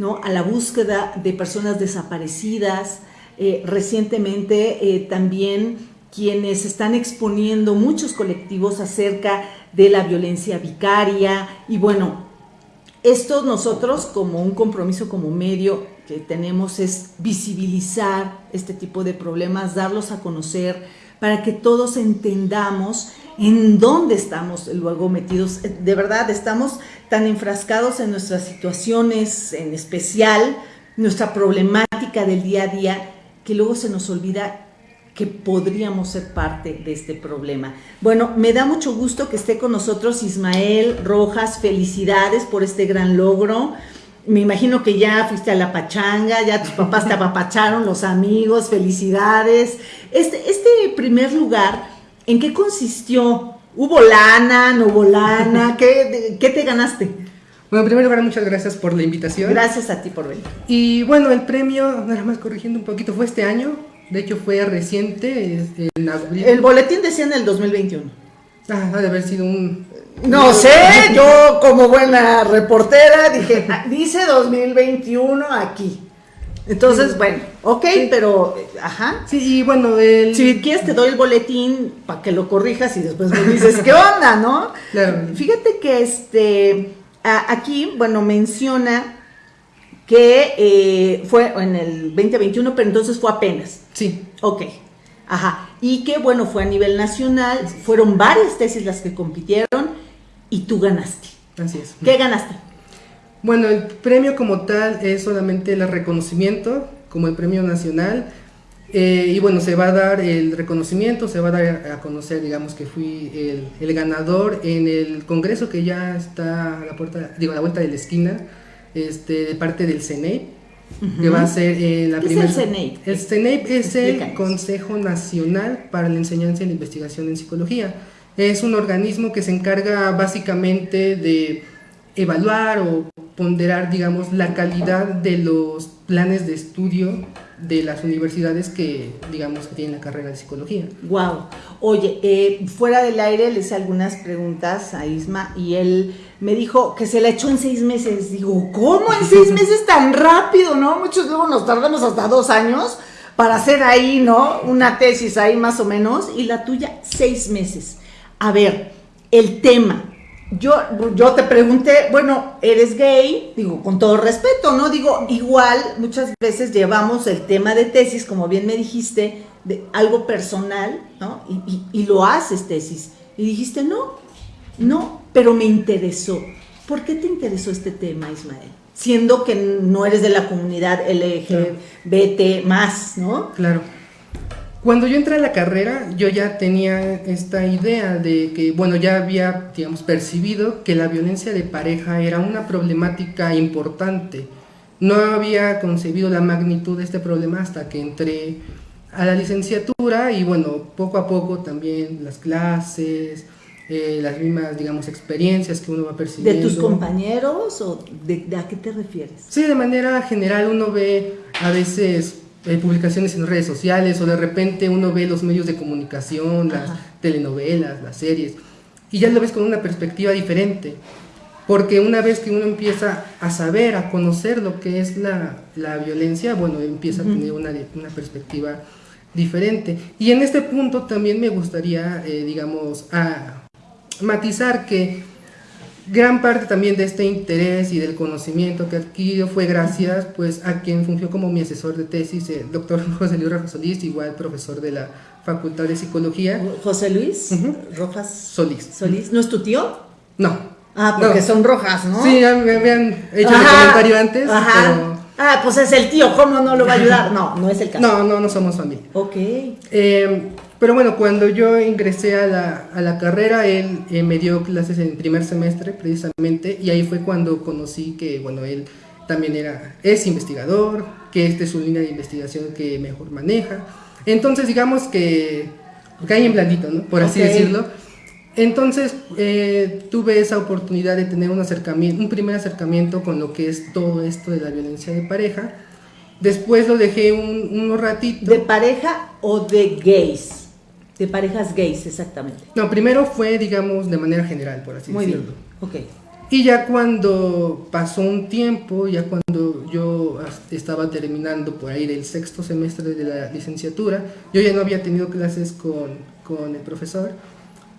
¿no? a la búsqueda de personas desaparecidas. Eh, recientemente eh, también quienes están exponiendo muchos colectivos acerca de la violencia vicaria y bueno, esto nosotros como un compromiso como medio que tenemos es visibilizar este tipo de problemas, darlos a conocer para que todos entendamos en dónde estamos luego metidos. De verdad, estamos tan enfrascados en nuestras situaciones, en especial nuestra problemática del día a día, que luego se nos olvida que podríamos ser parte de este problema. Bueno, me da mucho gusto que esté con nosotros Ismael Rojas. Felicidades por este gran logro. Me imagino que ya fuiste a la pachanga, ya tus papás te apapacharon, los amigos, felicidades. Este, este primer lugar, ¿en qué consistió? ¿Hubo lana, no hubo lana? ¿Qué, qué te ganaste? Bueno, en primer lugar, muchas gracias por la invitación. Gracias a ti por venir. Y bueno, el premio, nada más corrigiendo un poquito, fue este año. De hecho, fue reciente, en abril. El boletín decía en el 2021. Ah, ha de haber sido un... No sé, yo como buena reportera dije, "Ah, dice 2021 aquí. Entonces, bueno, ok, pero, eh, ajá. Sí, y bueno, el... Si quieres te doy el boletín para que lo corrijas y después me dices, ¿qué onda, no? Claro. Fíjate que este, a- aquí, bueno, menciona que eh, fue en el 2021, pero entonces fue apenas. Sí, Ok, ajá. Y que bueno, fue a nivel nacional, fueron varias tesis las que compitieron y tú ganaste. así es. ¿Qué ganaste? Bueno, el premio como tal es solamente el reconocimiento, como el premio nacional. eh, y bueno, se va a dar el reconocimiento, se va a dar a conocer, digamos, que fui el, el ganador en el congreso que ya está a la puerta, digo, a la vuelta de la esquina, este, de parte del CENEIP, que va a ser en la ¿Qué es primera... el CENEIP? El CENEIP es el Explícanos. Consejo Nacional para la Enseñanza y la Investigación en Psicología. Es un organismo que se encarga básicamente de evaluar o ponderar, digamos, la calidad de los planes de estudio de las universidades que, digamos, que tienen la carrera de psicología. Wow. Oye, eh, fuera del aire le hice algunas preguntas a Isma y él me dijo que se la echó en seis meses. Digo, ¿cómo en seis meses tan rápido, no? Muchos luego nos tardamos hasta dos años para hacer ahí, ¿no? Una tesis ahí más o menos y la tuya seis meses. A ver, el tema. Yo, yo te pregunté, bueno, eres gay, digo, con todo respeto, ¿no? Digo, igual muchas veces llevamos el tema de tesis, como bien me dijiste, de algo personal, ¿no? Y, y- y lo haces tesis. Y dijiste, no, no, pero me interesó. ¿Por qué te interesó este tema, Ismael? Siendo que no eres de la comunidad LGBT más, ¿no? Claro. Cuando yo entré a la carrera, yo ya tenía esta idea de que, bueno, ya había, digamos, percibido que la violencia de pareja era una problemática importante. No había concebido la magnitud de este problema hasta que entré a la licenciatura y, bueno, poco a poco también las clases, eh, las mismas, digamos, experiencias que uno va ¿De percibiendo. tus compañeros o de, de a qué te refieres? Sí, de manera general uno ve a veces eh, publicaciones en redes sociales o de repente uno ve los medios de comunicación, las telenovelas, las series, y ya lo ves con una perspectiva diferente. Porque una vez que uno empieza a saber, a conocer lo que es la, la violencia, bueno, empieza a tener una, una perspectiva diferente. Y en este punto también me gustaría, eh, digamos, a matizar que gran parte también de este interés y del conocimiento que adquirido fue gracias pues a quien fungió como mi asesor de tesis, el doctor José Luis Rafa Solís, igual profesor de la Facultad de Psicología. José Luis Ujú. Rojas Solís. Solís, ¿no es tu tío? No. Ah, porque No. son rojas, ¿no? Sí, ya me habían hecho el Ajá, comentario antes, Ajá. Ah, pues es el tío, ¿cómo no lo va a ayudar? No, no es el caso. no, no, no somos familia. Ok. Eh, pero bueno, cuando yo ingresé a la, a la carrera, él eh, me dio clases en el primer semestre precisamente y ahí fue cuando conocí que, bueno, él también era, es investigador, que esta es su línea de investigación que mejor maneja. Entonces, digamos que cae en blandito, ¿no? Por así decirlo. Entonces, eh, tuve esa oportunidad de tener un acercamiento, un primer acercamiento con lo que es todo esto de la violencia de pareja. Después lo dejé un, unos ratitos. ¿De pareja o de gays? De parejas gays, exactamente. No, primero fue, digamos, de manera general, por así Muy bien. decirlo. Ok. Y ya cuando pasó un tiempo, ya cuando yo estaba terminando por ahí del sexto semestre de la licenciatura, yo ya no había tenido clases con, con el profesor,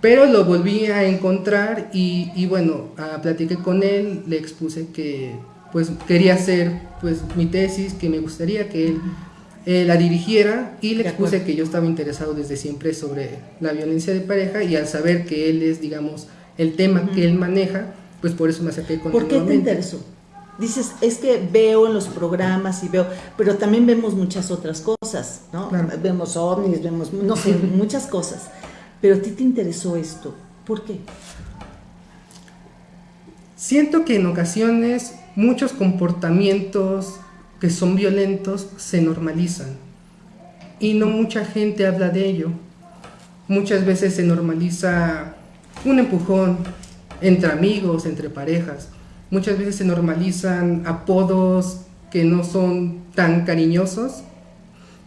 pero lo volví a encontrar y, y bueno, a, platiqué con él, le expuse que pues quería hacer pues mi tesis, que me gustaría que él eh, la dirigiera y le expuse que yo estaba interesado desde siempre sobre la violencia de pareja y al saber que él es, digamos, el tema que él maneja, pues por eso me acerqué con ¿Por qué te interesó? Dices, es que veo en los programas y veo, pero también vemos muchas otras cosas, ¿no? Vemos ovnis, vemos, no sé, muchas cosas. Pero a ti te interesó esto. ¿Por qué? Siento que en ocasiones muchos comportamientos que son violentos se normalizan y no mucha gente habla de ello. Muchas veces se normaliza un empujón, entre amigos, entre parejas. Muchas veces se normalizan apodos que no son tan cariñosos,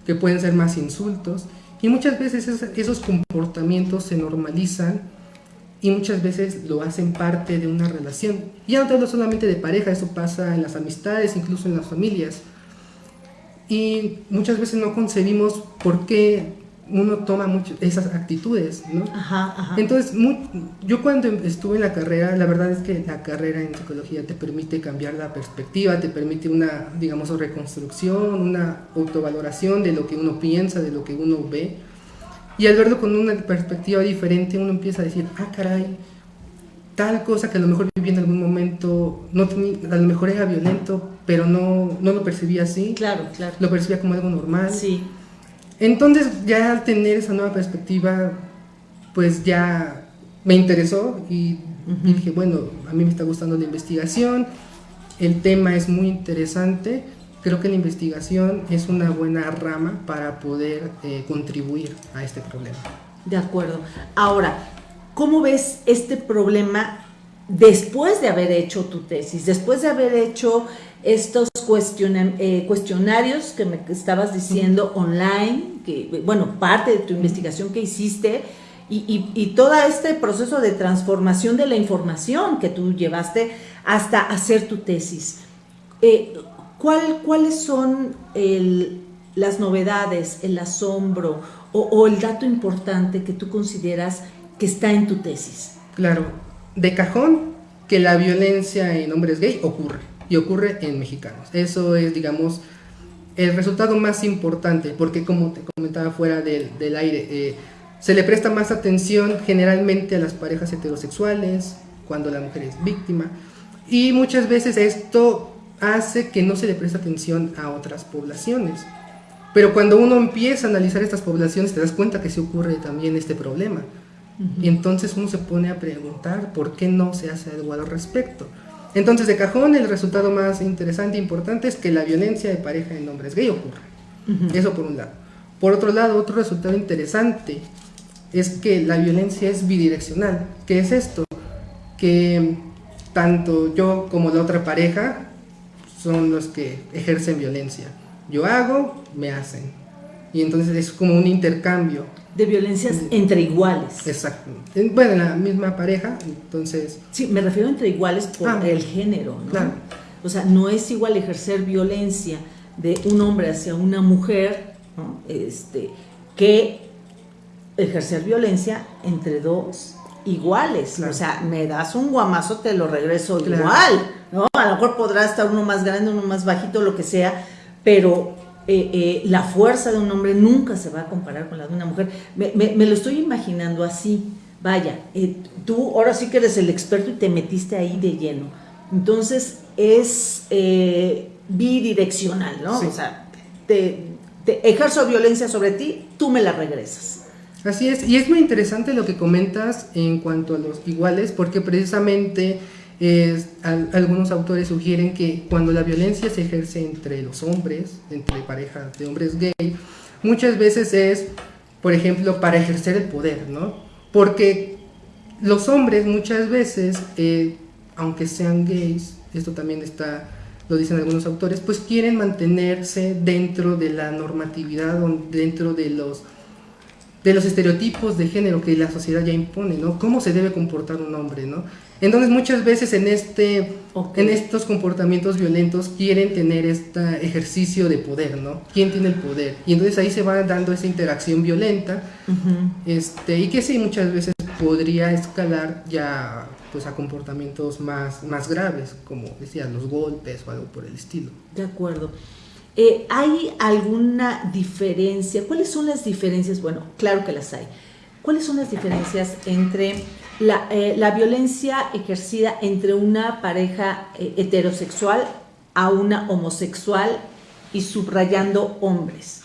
que pueden ser más insultos. Y muchas veces esos comportamientos se normalizan y muchas veces lo hacen parte de una relación. Ya no hablo solamente de pareja, eso pasa en las amistades, incluso en las familias. Y muchas veces no concebimos por qué uno toma mucho esas actitudes, ¿no? Ajá, ajá. Entonces, yo cuando estuve en la carrera, la verdad es que la carrera en psicología te permite cambiar la perspectiva, te permite una, digamos, reconstrucción, una autovaloración de lo que uno piensa, de lo que uno ve. Y al verlo con una perspectiva diferente, uno empieza a decir, ah, caray, tal cosa que a lo mejor viví en algún momento, no a lo mejor era violento, pero no, no lo percibía así. Claro, claro. Lo percibía como algo normal. Sí. Entonces ya al tener esa nueva perspectiva, pues ya me interesó y, dije, bueno, a mí me está gustando la investigación, el tema es muy interesante, creo que la investigación es una buena rama para poder eh, contribuir a este problema. De acuerdo. Ahora, ¿cómo ves este problema después de haber hecho tu tesis, después de haber hecho estos eh, cuestionarios que me estabas diciendo online, que, bueno, parte de tu investigación que hiciste, y, todo este proceso de transformación de la información que tú llevaste hasta hacer tu tesis. Eh, ¿Cuáles son las novedades, el asombro o el dato importante que tú consideras que está en tu tesis? Claro, de cajón que la violencia en hombres gay ocurre y ocurre en mexicanos. Eso es, digamos, el resultado más importante, porque como te comentaba fuera del, del aire, eh, se le presta más atención generalmente a las parejas heterosexuales, cuando la mujer es víctima, y muchas veces esto hace que no se le preste atención a otras poblaciones. Pero cuando uno empieza a analizar estas poblaciones, te das cuenta que se ocurre también este problema. Y entonces uno se pone a preguntar por qué no se hace algo al respecto. Entonces, de cajón, el resultado más interesante e importante es que la violencia de pareja en hombres gay ocurre. Eso por un lado. Por otro lado, otro resultado interesante es que la violencia es bidireccional. ¿Qué es esto? Que tanto yo como la otra pareja son los que ejercen violencia. Yo hago, me hacen. Y entonces es como un intercambio de violencias entre iguales. Exacto. Bueno, en la misma pareja, entonces... Sí, me refiero entre iguales por ah, el género, ¿no? Claro. O sea, no es igual ejercer violencia de un hombre hacia una mujer, ¿no? Este, que ejercer violencia entre dos iguales. O sea, me das un guamazo, te lo regreso igual, ¿no? A lo mejor podrá estar uno más grande, uno más bajito, lo que sea, pero eh, eh, la fuerza de un hombre nunca se va a comparar con la de una mujer. Me, lo estoy imaginando así. Vaya, eh, tú ahora sí que eres el experto y te metiste ahí de lleno. Entonces es bidireccional, ¿no? O sea, te, ejerzo violencia sobre ti, tú me la regresas. Así es, y es muy interesante lo que comentas en cuanto a los iguales, porque precisamente algunos autores sugieren que cuando la violencia se ejerce entre los hombres, entre parejas de hombres gay, muchas veces es, por ejemplo, para ejercer el poder, ¿no? Porque los hombres muchas veces, eh, aunque sean gays, esto también está, lo dicen algunos autores, pues quieren mantenerse dentro de la normatividad, dentro de los de los estereotipos de género que la sociedad ya impone, ¿no? Cómo se debe comportar un hombre, ¿no? Entonces muchas veces en, este, en estos comportamientos violentos quieren tener este ejercicio de poder, ¿no? ¿Quién tiene el poder? Y entonces ahí se va dando esa interacción violenta este, y que sí, muchas veces podría escalar ya pues a comportamientos más, más graves, como decía, los golpes o algo por el estilo. De acuerdo. Eh, ¿Hay alguna diferencia? ¿Cuáles son las diferencias? Bueno, claro que las hay. ¿Cuáles son las diferencias entre la, eh, violencia ejercida entre una pareja eh, heterosexual a una homosexual y subrayando hombres?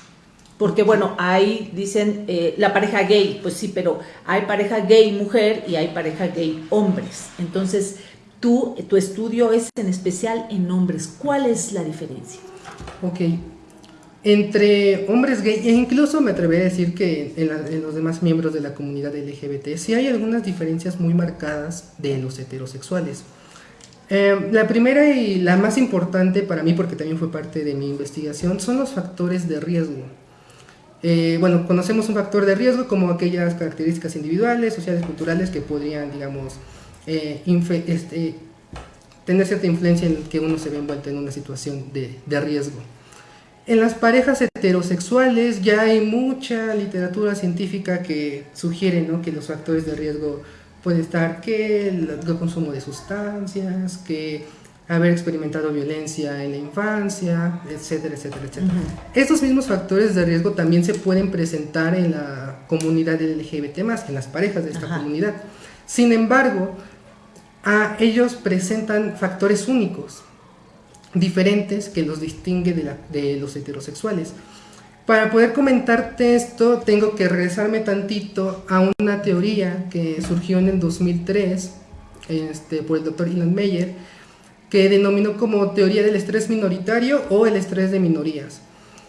Porque bueno, hay, dicen, la pareja gay, pues sí, pero hay pareja gay mujer y hay pareja gay hombres. Entonces, tú, tu estudio es en especial en hombres. ¿Cuál es la diferencia? Ok. Entre hombres gay, e incluso me atrevería a decir que en, los demás miembros de la comunidad LGBT, sí hay algunas diferencias muy marcadas de los heterosexuales. Eh, la primera y la más importante para mí, porque también fue parte de mi investigación, son los factores de riesgo. Eh, bueno, conocemos un factor de riesgo como aquellas características individuales, sociales, culturales que podrían, digamos, eh, este, tener cierta influencia en que uno se ve envuelto en una situación de, de riesgo. En las parejas heterosexuales ya hay mucha literatura científica que sugiere ¿no? que los factores de riesgo pueden estar que el, consumo de sustancias, que haber experimentado violencia en la infancia, etcétera, etcétera, etcétera. Estos mismos factores de riesgo también se pueden presentar en la comunidad LGBT+, en las parejas de esta comunidad. Sin embargo, a ellos presentan factores únicos, diferentes que los distingue de, los heterosexuales. Para poder comentarte esto, tengo que regresarme tantito a una teoría que surgió en el 2003 este, por el doctor Ilan Meyer, que denominó como teoría del estrés minoritario o el estrés de minorías.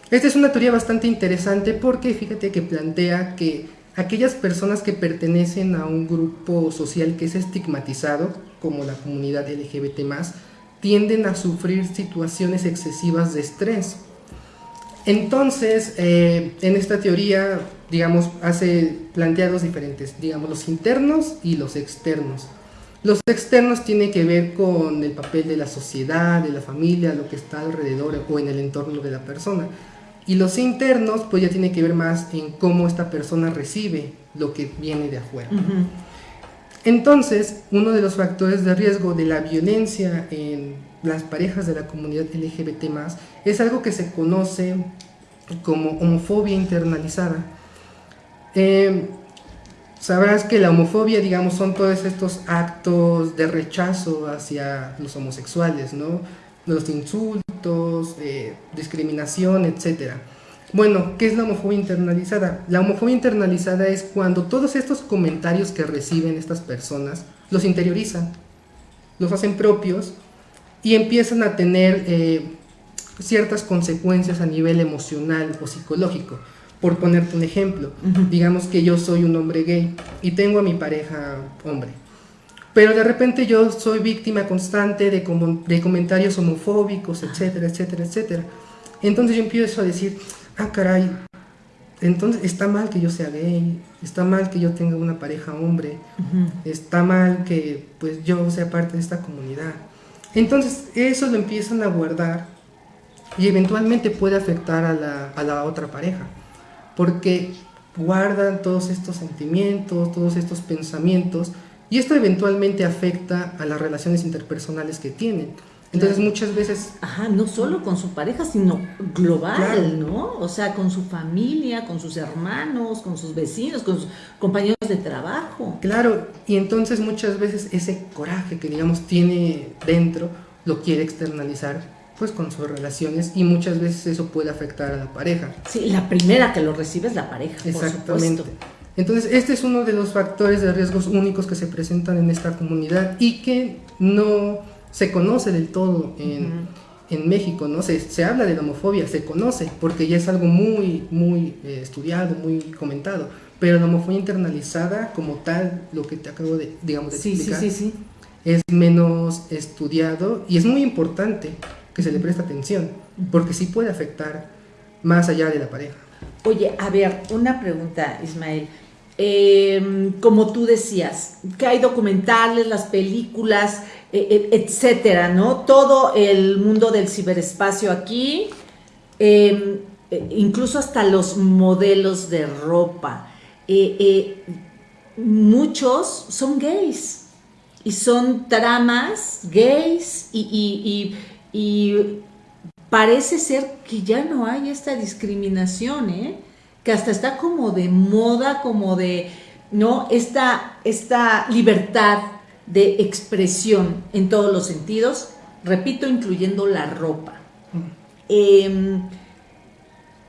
Esta es una teoría bastante interesante porque fíjate que plantea que aquellas personas que pertenecen a un grupo social que es estigmatizado, como la comunidad LGBT, tienden a sufrir situaciones excesivas de estrés. Entonces, eh, en esta teoría, digamos, hace planteados diferentes, digamos, los internos y los externos. Los externos tienen que ver con el papel de la sociedad, de la familia, lo que está alrededor o en el entorno de la persona. Y los internos, pues ya tiene que ver más en cómo esta persona recibe lo que viene de afuera. Entonces, uno de los factores de riesgo de la violencia en las parejas de la comunidad LGBT es algo que se conoce como homofobia internalizada. Em, sabrás que la homofobia, digamos, son todos estos actos de rechazo hacia los homosexuales, ¿no? Los insultos, eh, discriminación, etc. Bueno, ¿qué es la homofobia internalizada? La homofobia internalizada es cuando todos estos comentarios que reciben estas personas los interiorizan, los hacen propios y empiezan a tener eh, ciertas consecuencias a nivel emocional o psicológico. Por ponerte un ejemplo, digamos que yo soy un hombre gay y tengo a mi pareja hombre pero de repente yo soy víctima constante de, de comentarios homofóbicos, etcétera, etcétera, etcétera. Entonces yo empiezo a decir, ah, caray, entonces está mal que yo sea gay, está mal que yo tenga una pareja hombre, está mal que pues yo sea parte de esta comunidad. Entonces eso lo empiezan a guardar y eventualmente puede afectar a la, a la otra pareja, porque guardan todos estos sentimientos, todos estos pensamientos, y esto eventualmente afecta a las relaciones interpersonales que tienen. Entonces muchas veces... Ajá, no solo con su pareja, sino global, ¿no? O sea, con su familia, con sus hermanos, con sus vecinos, con sus compañeros de trabajo. Claro, y entonces muchas veces ese coraje que digamos tiene dentro lo quiere externalizar pues con sus relaciones y muchas veces eso puede afectar a la pareja. Sí, la primera que lo recibe es la pareja. Exactamente. Entonces, este es uno de los factores de riesgos únicos que se presentan en esta comunidad y que no se conoce del todo en, México, ¿no? Se, se, habla de la homofobia, se conoce, porque ya es algo muy, muy eh, estudiado, muy comentado, pero la homofobia internalizada como tal, lo que te acabo de, digamos, de explicar, es menos estudiado y es muy importante que se le preste atención, porque sí puede afectar más allá de la pareja. Oye, a ver, una pregunta, Ismael. Em, como tú decías, que hay documentales, las películas, e, e, etcétera, ¿no? Todo el mundo del ciberespacio aquí, em, e, incluso hasta los modelos de ropa. muchos son gays y son tramas gays y, parece ser que ya no hay esta discriminación, ¿eh? Que hasta está como de moda, como de, ¿no? Esta, esta libertad de expresión en todos los sentidos, repito, incluyendo la ropa. Em,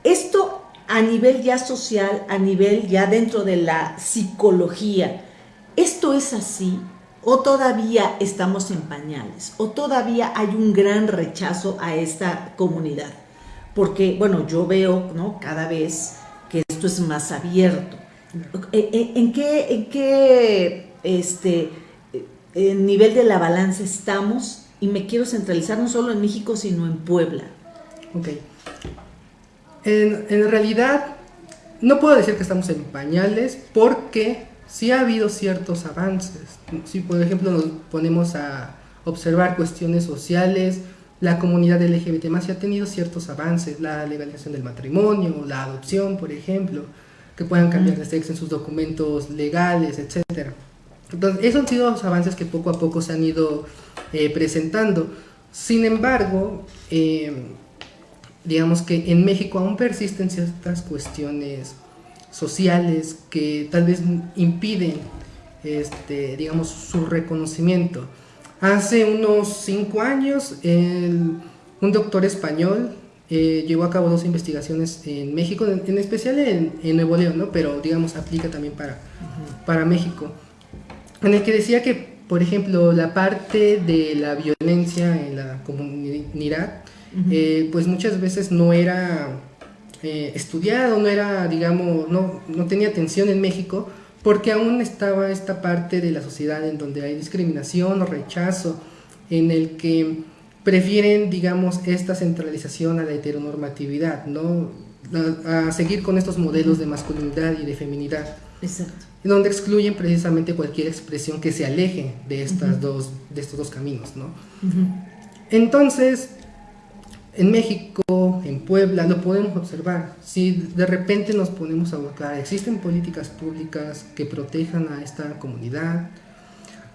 esto a nivel ya social, a nivel ya dentro de la psicología, ¿esto es así? o todavía estamos en pañales, o todavía hay un gran rechazo a esta comunidad. Porque, bueno, yo veo, ¿no? Cada vez es más abierto. Eh, eh, ¿En, qué, en qué este, en nivel de la balanza estamos? Y me quiero centralizar no solo en México, sino en Puebla. Ok. En, en realidad, no puedo decir que estamos en pañales porque sí ha habido ciertos avances. Si por ejemplo nos ponemos a observar cuestiones sociales, la comunidad LGBT más ha tenido ciertos avances, la legalización del matrimonio, la adopción, por ejemplo, que puedan cambiar de sexo en sus documentos legales, etc. Entonces, esos han sido los avances que poco a poco se han ido eh, presentando. Sin embargo, eh, digamos que en México aún persisten ciertas cuestiones sociales que tal vez impiden, este, digamos, su reconocimiento. Hace unos cinco años, un doctor español eh, llevó a cabo dos investigaciones en México, en, especial en, Nuevo León, ¿no? pero digamos aplica también para, para México, en el que decía que, por ejemplo, la parte de la violencia en la comunidad, eh, pues muchas veces no era eh, estudiado, no era, digamos, no, no tenía atención en México, porque aún estaba esta parte de la sociedad en donde hay discriminación o rechazo, en el que prefieren, digamos, esta centralización a la heteronormatividad, ¿no? A, seguir con estos modelos de masculinidad y de feminidad. Exacto. Donde excluyen precisamente cualquier expresión que se aleje de, estas dos, de estos dos caminos, ¿no? Entonces, en México, en Puebla, lo podemos observar. Si de repente nos ponemos a buscar, existen políticas públicas que protejan a esta comunidad,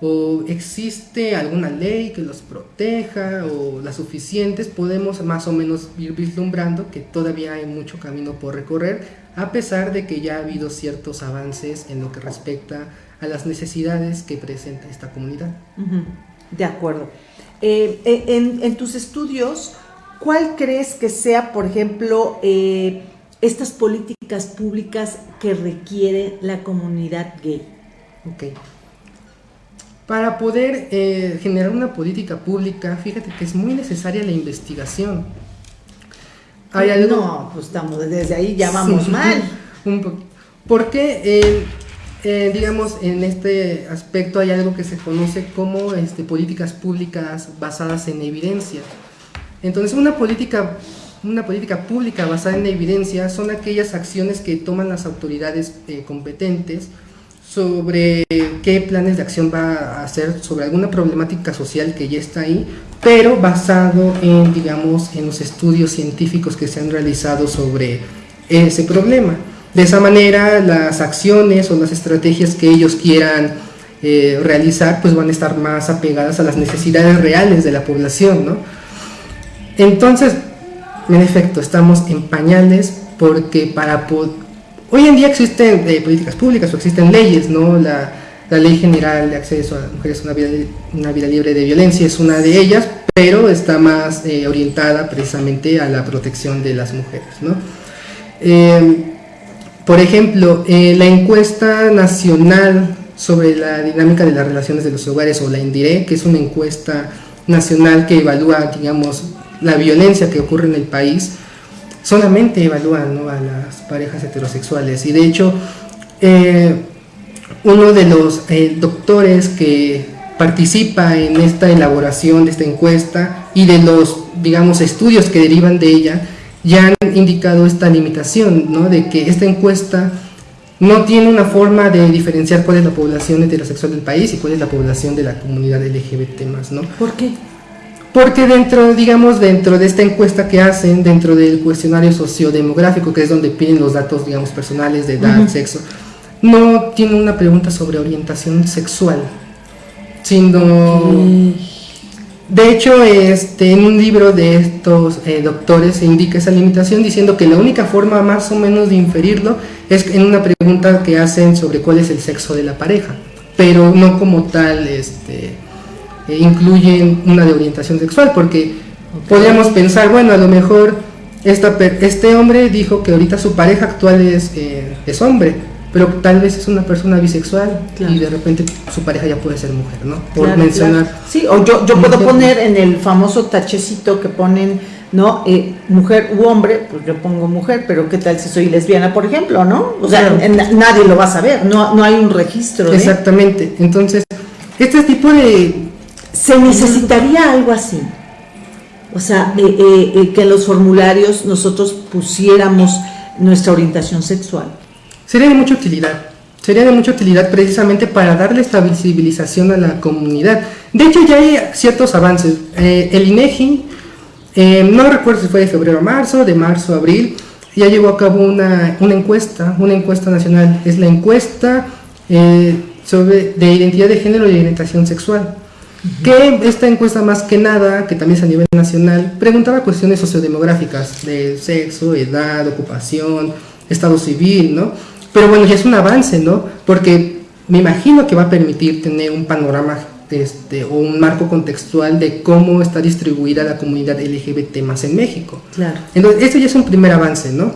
o existe alguna ley que los proteja, o las suficientes, podemos más o menos ir vislumbrando que todavía hay mucho camino por recorrer, a pesar de que ya ha habido ciertos avances en lo que respecta a las necesidades que presenta esta comunidad. De acuerdo. Eh, eh, en, en tus estudios, ¿Cuál crees que sea, por ejemplo, eh, estas políticas públicas que requiere la comunidad gay? Ok. Para poder eh, generar una política pública, fíjate que es muy necesaria la investigación. ¿Hay algo? No, pues estamos desde ahí ya vamos mal. Un porque, eh, digamos, en este aspecto hay algo que se conoce como este, políticas públicas basadas en evidencia. Entonces una política, una política pública basada en la evidencia son aquellas acciones que toman las autoridades eh, competentes sobre qué planes de acción va a hacer sobre alguna problemática social que ya está ahí, pero basado en, digamos, en los estudios científicos que se han realizado sobre ese problema. De esa manera, las acciones o las estrategias que ellos quieran eh, realizar, pues van a estar más apegadas a las necesidades reales de la población, ¿no? Entonces, en efecto, estamos en pañales porque para hoy en día existen eh, políticas públicas o existen leyes, ¿no? La, Ley General de Acceso a Mujeres a una vida, libre de violencia es una de ellas, pero está más eh, orientada precisamente a la protección de las mujeres, ¿no? Em, por ejemplo, eh, la encuesta nacional sobre la dinámica de las relaciones de los hogares o la INDIRE, que es una encuesta nacional que evalúa, digamos, la violencia que ocurre en el país, solamente evalúan a las parejas heterosexuales. Y de hecho, eh, uno de los eh, doctores que participa en esta elaboración de esta encuesta y de los, digamos, estudios que derivan de ella, ya han indicado esta limitación, ¿no? de que esta encuesta no tiene una forma de diferenciar cuál es la población heterosexual del país y cuál es la población de la comunidad LGBT ¿no? ¿Por qué? Porque dentro, digamos, dentro de esta encuesta que hacen, dentro del cuestionario sociodemográfico, que es donde piden los datos, digamos, personales de edad, sexo, no tiene una pregunta sobre orientación sexual, sino... De hecho, este, en un libro de estos eh, doctores se indica esa limitación diciendo que la única forma más o menos de inferirlo es en una pregunta que hacen sobre cuál es el sexo de la pareja, pero no como tal este, eh, incluyen una de orientación sexual, porque podríamos pensar, bueno, a lo mejor esta, este hombre dijo que ahorita su pareja actual es, eh, es hombre, pero tal vez es una persona bisexual y de repente su pareja ya puede ser mujer, ¿no? Por mencionar. Sí, o yo, yo puedo poner en el famoso tachecito que ponen, ¿no? Eh, mujer u hombre, pues yo pongo mujer, pero ¿qué tal si soy lesbiana, por ejemplo, ¿no? O sea, nadie lo va a saber, no, no hay un registro. Exactamente, entonces, este tipo de... Se necesitaría algo así. O sea, eh, eh, que en los formularios nosotros pusiéramos nuestra orientación sexual sería de mucha utilidad. Sería de mucha utilidad precisamente para darle esta visibilización a la comunidad. De hecho, ya hay ciertos avances. Eh, el INEGI, eh, no recuerdo si fue de febrero a marzo, de marzo a abril, ya llevó a cabo una, encuesta, una encuesta nacional. Es la encuesta eh, sobre, de identidad de género y orientación sexual. Que esta encuesta más que nada, que también es a nivel nacional, preguntaba cuestiones sociodemográficas de sexo, edad, ocupación, estado civil, ¿no? Pero bueno, ya es un avance, ¿no? Porque me imagino que va a permitir tener un panorama este, o un marco contextual de cómo está distribuida la comunidad LGBT más en México. Claro. Entonces, esto ya es un primer avance, ¿no?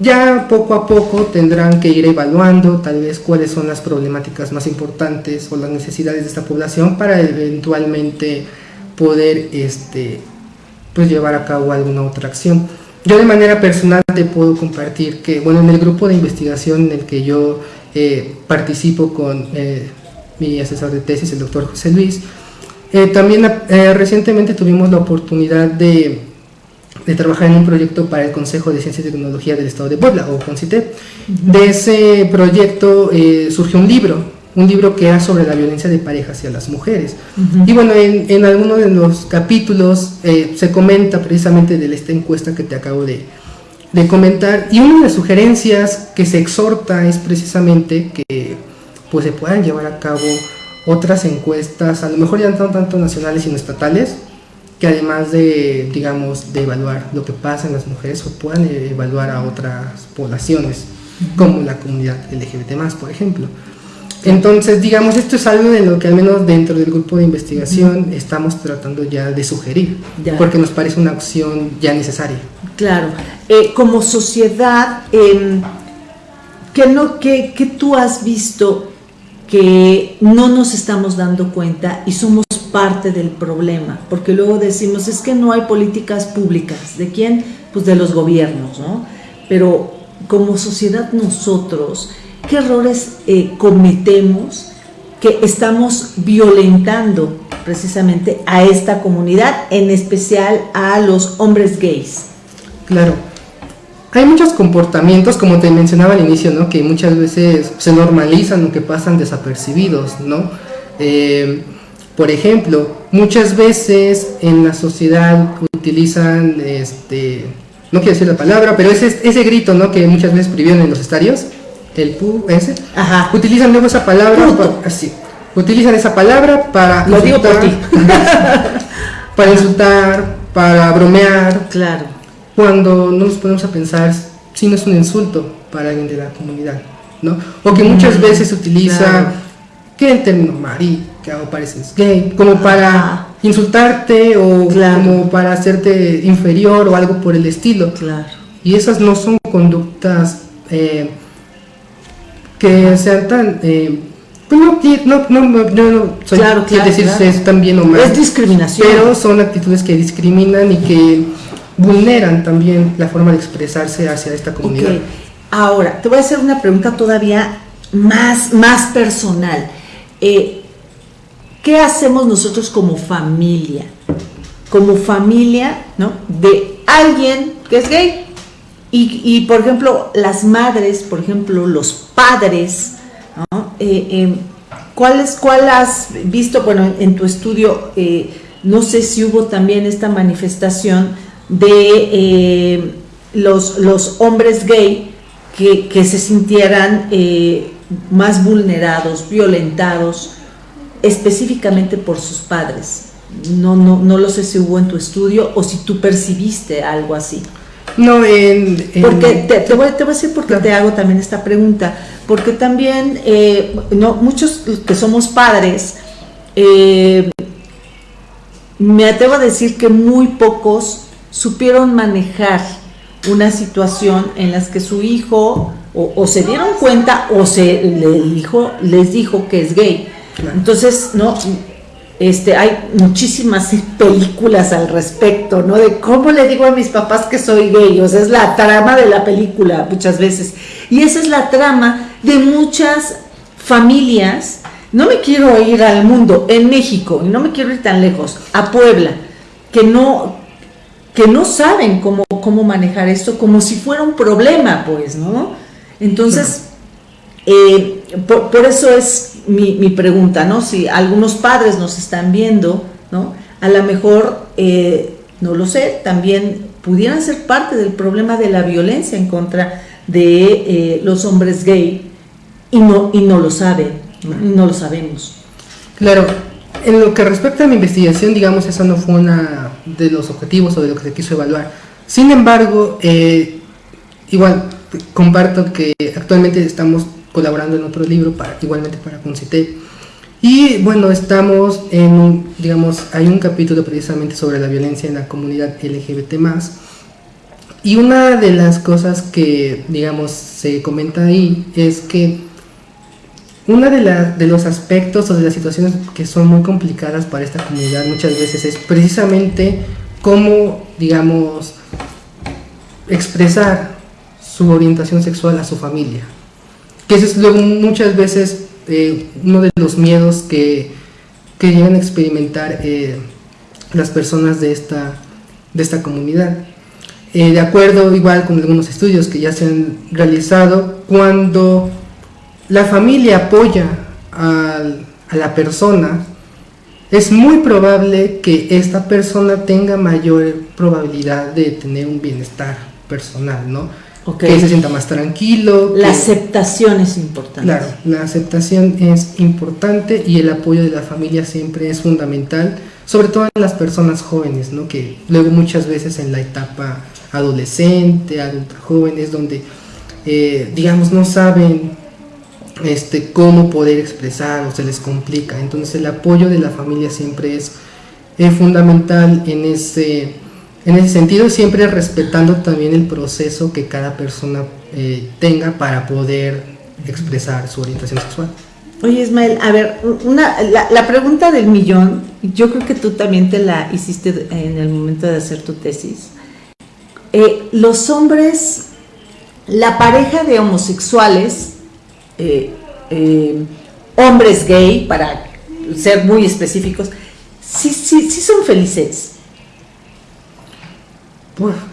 Ya poco a poco tendrán que ir evaluando tal vez cuáles son las problemáticas más importantes o las necesidades de esta población para eventualmente poder este, pues llevar a cabo alguna otra acción. Yo de manera personal te puedo compartir que, bueno, en el grupo de investigación en el que yo eh, participo con eh, mi asesor de tesis, el doctor José Luis, eh, también recientemente tuvimos la oportunidad de, de, trabajar en un proyecto para el Consejo de Ciencia y Tecnología del Estado de Puebla, o CONCITE. De ese proyecto surgió un libro un libro que era sobre la violencia de pareja hacia las mujeres. Y bueno, en, en algunos de los capítulos eh, se comenta precisamente de esta encuesta que te acabo de, de, comentar, y una de las sugerencias que se exhorta es precisamente que pues se puedan llevar a cabo otras encuestas, a lo mejor ya no tanto nacionales sino estatales, que además de, digamos, de evaluar lo que pasa en las mujeres, o puedan evaluar a otras poblaciones, como la comunidad LGBT+, por ejemplo. Entonces, digamos, esto es algo de lo que al menos dentro del grupo de investigación estamos tratando ya de sugerir, porque nos parece una opción ya necesaria. Claro, eh, como sociedad, eh, ¿qué, no, qué, ¿qué tú has visto que no nos estamos dando cuenta y somos parte del problema? Porque luego decimos, es que no hay políticas públicas. ¿De quién? Pues de los gobiernos, ¿no? Pero como sociedad nosotros qué errores eh, cometemos que estamos violentando precisamente a esta comunidad, en especial a los hombres gays. Claro. Hay muchos comportamientos, como te mencionaba al inicio, ¿no? que muchas veces se normalizan o que pasan desapercibidos. ¿no? Eh, por ejemplo, muchas veces en la sociedad utilizan, este, no quiero decir la palabra, pero ese, ese grito ¿no? que muchas veces prohibieron en los estadios, el pu ese, utilizan luego esa palabra, así, utilizan esa palabra para Lo insultar, digo para insultar, para bromear. Claro. Cuando no nos ponemos a pensar si no es un insulto para alguien de la comunidad, ¿no? O que muchas mm, veces utiliza que el término marica o pareces gay, como para insultarte o como para hacerte inferior o algo por el estilo. Claro. Y esas no son conductas eh, que sean tan... Eh, pues no, no, no, no, soy claro, claro, decir si es tan bien o mal. Es discriminación. Pero son actitudes que discriminan y que vulneran también la forma de expresarse hacia esta comunidad. Ahora, te voy a hacer una pregunta todavía más, más personal. Eh, ¿Qué hacemos nosotros como familia? Como familia, ¿no? De alguien que es gay y, por ejemplo, las madres, por ejemplo, los padres, ¿no? Eh, em, ¿cuál, has visto, bueno, en tu estudio, eh, no sé si hubo también esta manifestación de los, los hombres gay que, que se sintieran más vulnerados, violentados, específicamente por sus padres? No, no, no lo sé si hubo en tu estudio o si tú percibiste algo así. No, en, Porque te, voy, te, voy, a decir por qué te hago también esta pregunta. Porque también eh, no, muchos que somos padres, eh, me atrevo a decir que muy pocos supieron manejar una situación en las que su hijo o, se dieron cuenta o se le dijo, les dijo que es gay. Entonces, no, este, hay muchísimas películas al respecto, ¿no? De cómo le digo a mis papás que soy gay, o sea, es la trama de la película muchas veces. Y esa es la trama de muchas familias. No me quiero ir al mundo, en México, y no me quiero ir tan lejos, a Puebla, que no, que no saben cómo, cómo manejar esto como si fuera un problema, pues, ¿no? Entonces, eh, por eso es mi, pregunta, ¿no? Si algunos padres nos están viendo, ¿no? A lo mejor, eh, no lo sé, también pudieran ser parte del problema de la violencia en contra de eh, los hombres gay y no, y no lo saben, ¿no? lo sabemos. Claro, en lo que respecta a mi investigación, digamos, eso no fue una de los objetivos o de lo que se quiso evaluar. Sin embargo, eh, igual comparto que actualmente estamos colaborando en otro libro, para, igualmente para Concité. Y bueno, estamos en un, digamos, hay un capítulo precisamente sobre la violencia en la comunidad LGBT+. Y una de las cosas que, digamos, se comenta ahí es que uno de, de los aspectos o de las situaciones que son muy complicadas para esta comunidad muchas veces es precisamente cómo, digamos, expresar su orientación sexual a su familia que ese es luego muchas veces eh, uno de los miedos que, que llegan a experimentar eh, las personas de esta, de esta comunidad. Eh, de acuerdo igual con algunos estudios que ya se han realizado, cuando la familia apoya a, a la persona, es muy probable que esta persona tenga mayor probabilidad de tener un bienestar personal, ¿no? Que se sienta más tranquilo. La aceptación es importante. Claro, la aceptación es importante y el apoyo de la familia siempre es fundamental, sobre todo en las personas jóvenes, ¿no? que luego muchas veces en la etapa adolescente, adulta joven, es donde, eh, digamos, no saben este, cómo poder expresar o se les complica. Entonces el apoyo de la familia siempre es, es fundamental en ese en ese sentido, siempre respetando también el proceso que cada persona eh, tenga para poder expresar su orientación sexual. Oye Ismael, a ver, una, la, pregunta del millón, yo creo que tú también te la hiciste en el momento de hacer tu tesis. Eh, los hombres, la pareja de homosexuales, eh, hombres gay, para ser muy específicos, sí, sí, sí son felices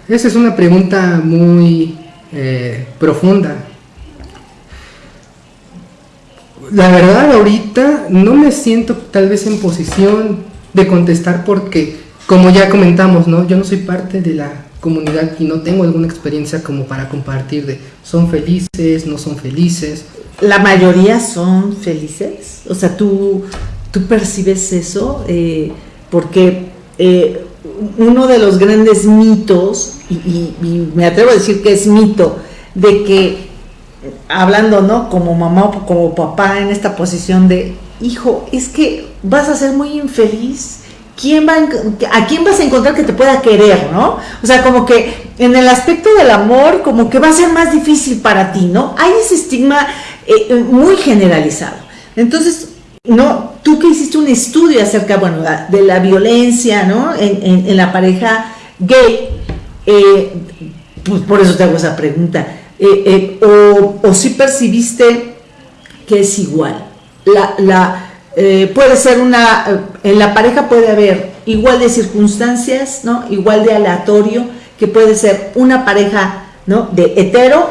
esa es una pregunta muy eh, profunda. La verdad ahorita no me siento tal vez en posición de contestar porque, como ya comentamos, ¿no? yo no soy parte de la comunidad y no tengo alguna experiencia como para compartir de son felices, no son felices. La mayoría son felices, o sea, tú, tú percibes eso, eh, porque eh, uno de los grandes mitos, y, me atrevo a decir que es mito, de que, hablando, ¿no? Como mamá o como papá en esta posición de, hijo, es que vas a ser muy infeliz. ¿Quién va a, quién vas a encontrar que te pueda querer, no? O sea, como que en el aspecto del amor, como que va a ser más difícil para ti, ¿no? Hay ese estigma eh, muy generalizado. Entonces, no, tú que hiciste un estudio acerca, bueno, de la violencia, ¿no? En, la pareja gay, eh, pues por eso te hago esa pregunta. Eh, eh, o, si percibiste que es igual. La, puede ser una, en la pareja puede haber igual de circunstancias, ¿no? Igual de aleatorio, que puede ser una pareja ¿no? De hetero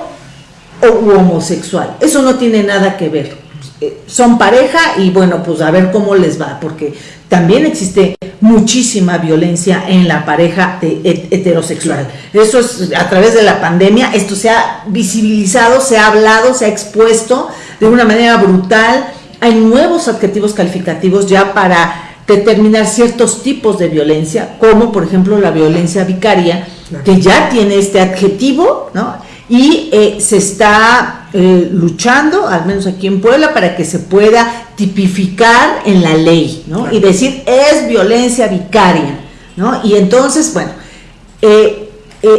o homosexual. Eso no tiene nada que ver. Eh, son pareja y bueno, pues a ver cómo les va, porque también existe muchísima violencia en la pareja heterosexual. Eso es a través de la pandemia, esto se ha visibilizado, se ha hablado, se ha expuesto de una manera brutal. Hay nuevos adjetivos calificativos ya para determinar ciertos tipos de violencia, como por ejemplo la violencia vicaria, que ya tiene este adjetivo, ¿no? Y eh, se está eh, luchando, al menos aquí en Puebla, para que se pueda tipificar en la ley, ¿no? Y decir, es violencia vicaria, ¿no? Y entonces, bueno, eh,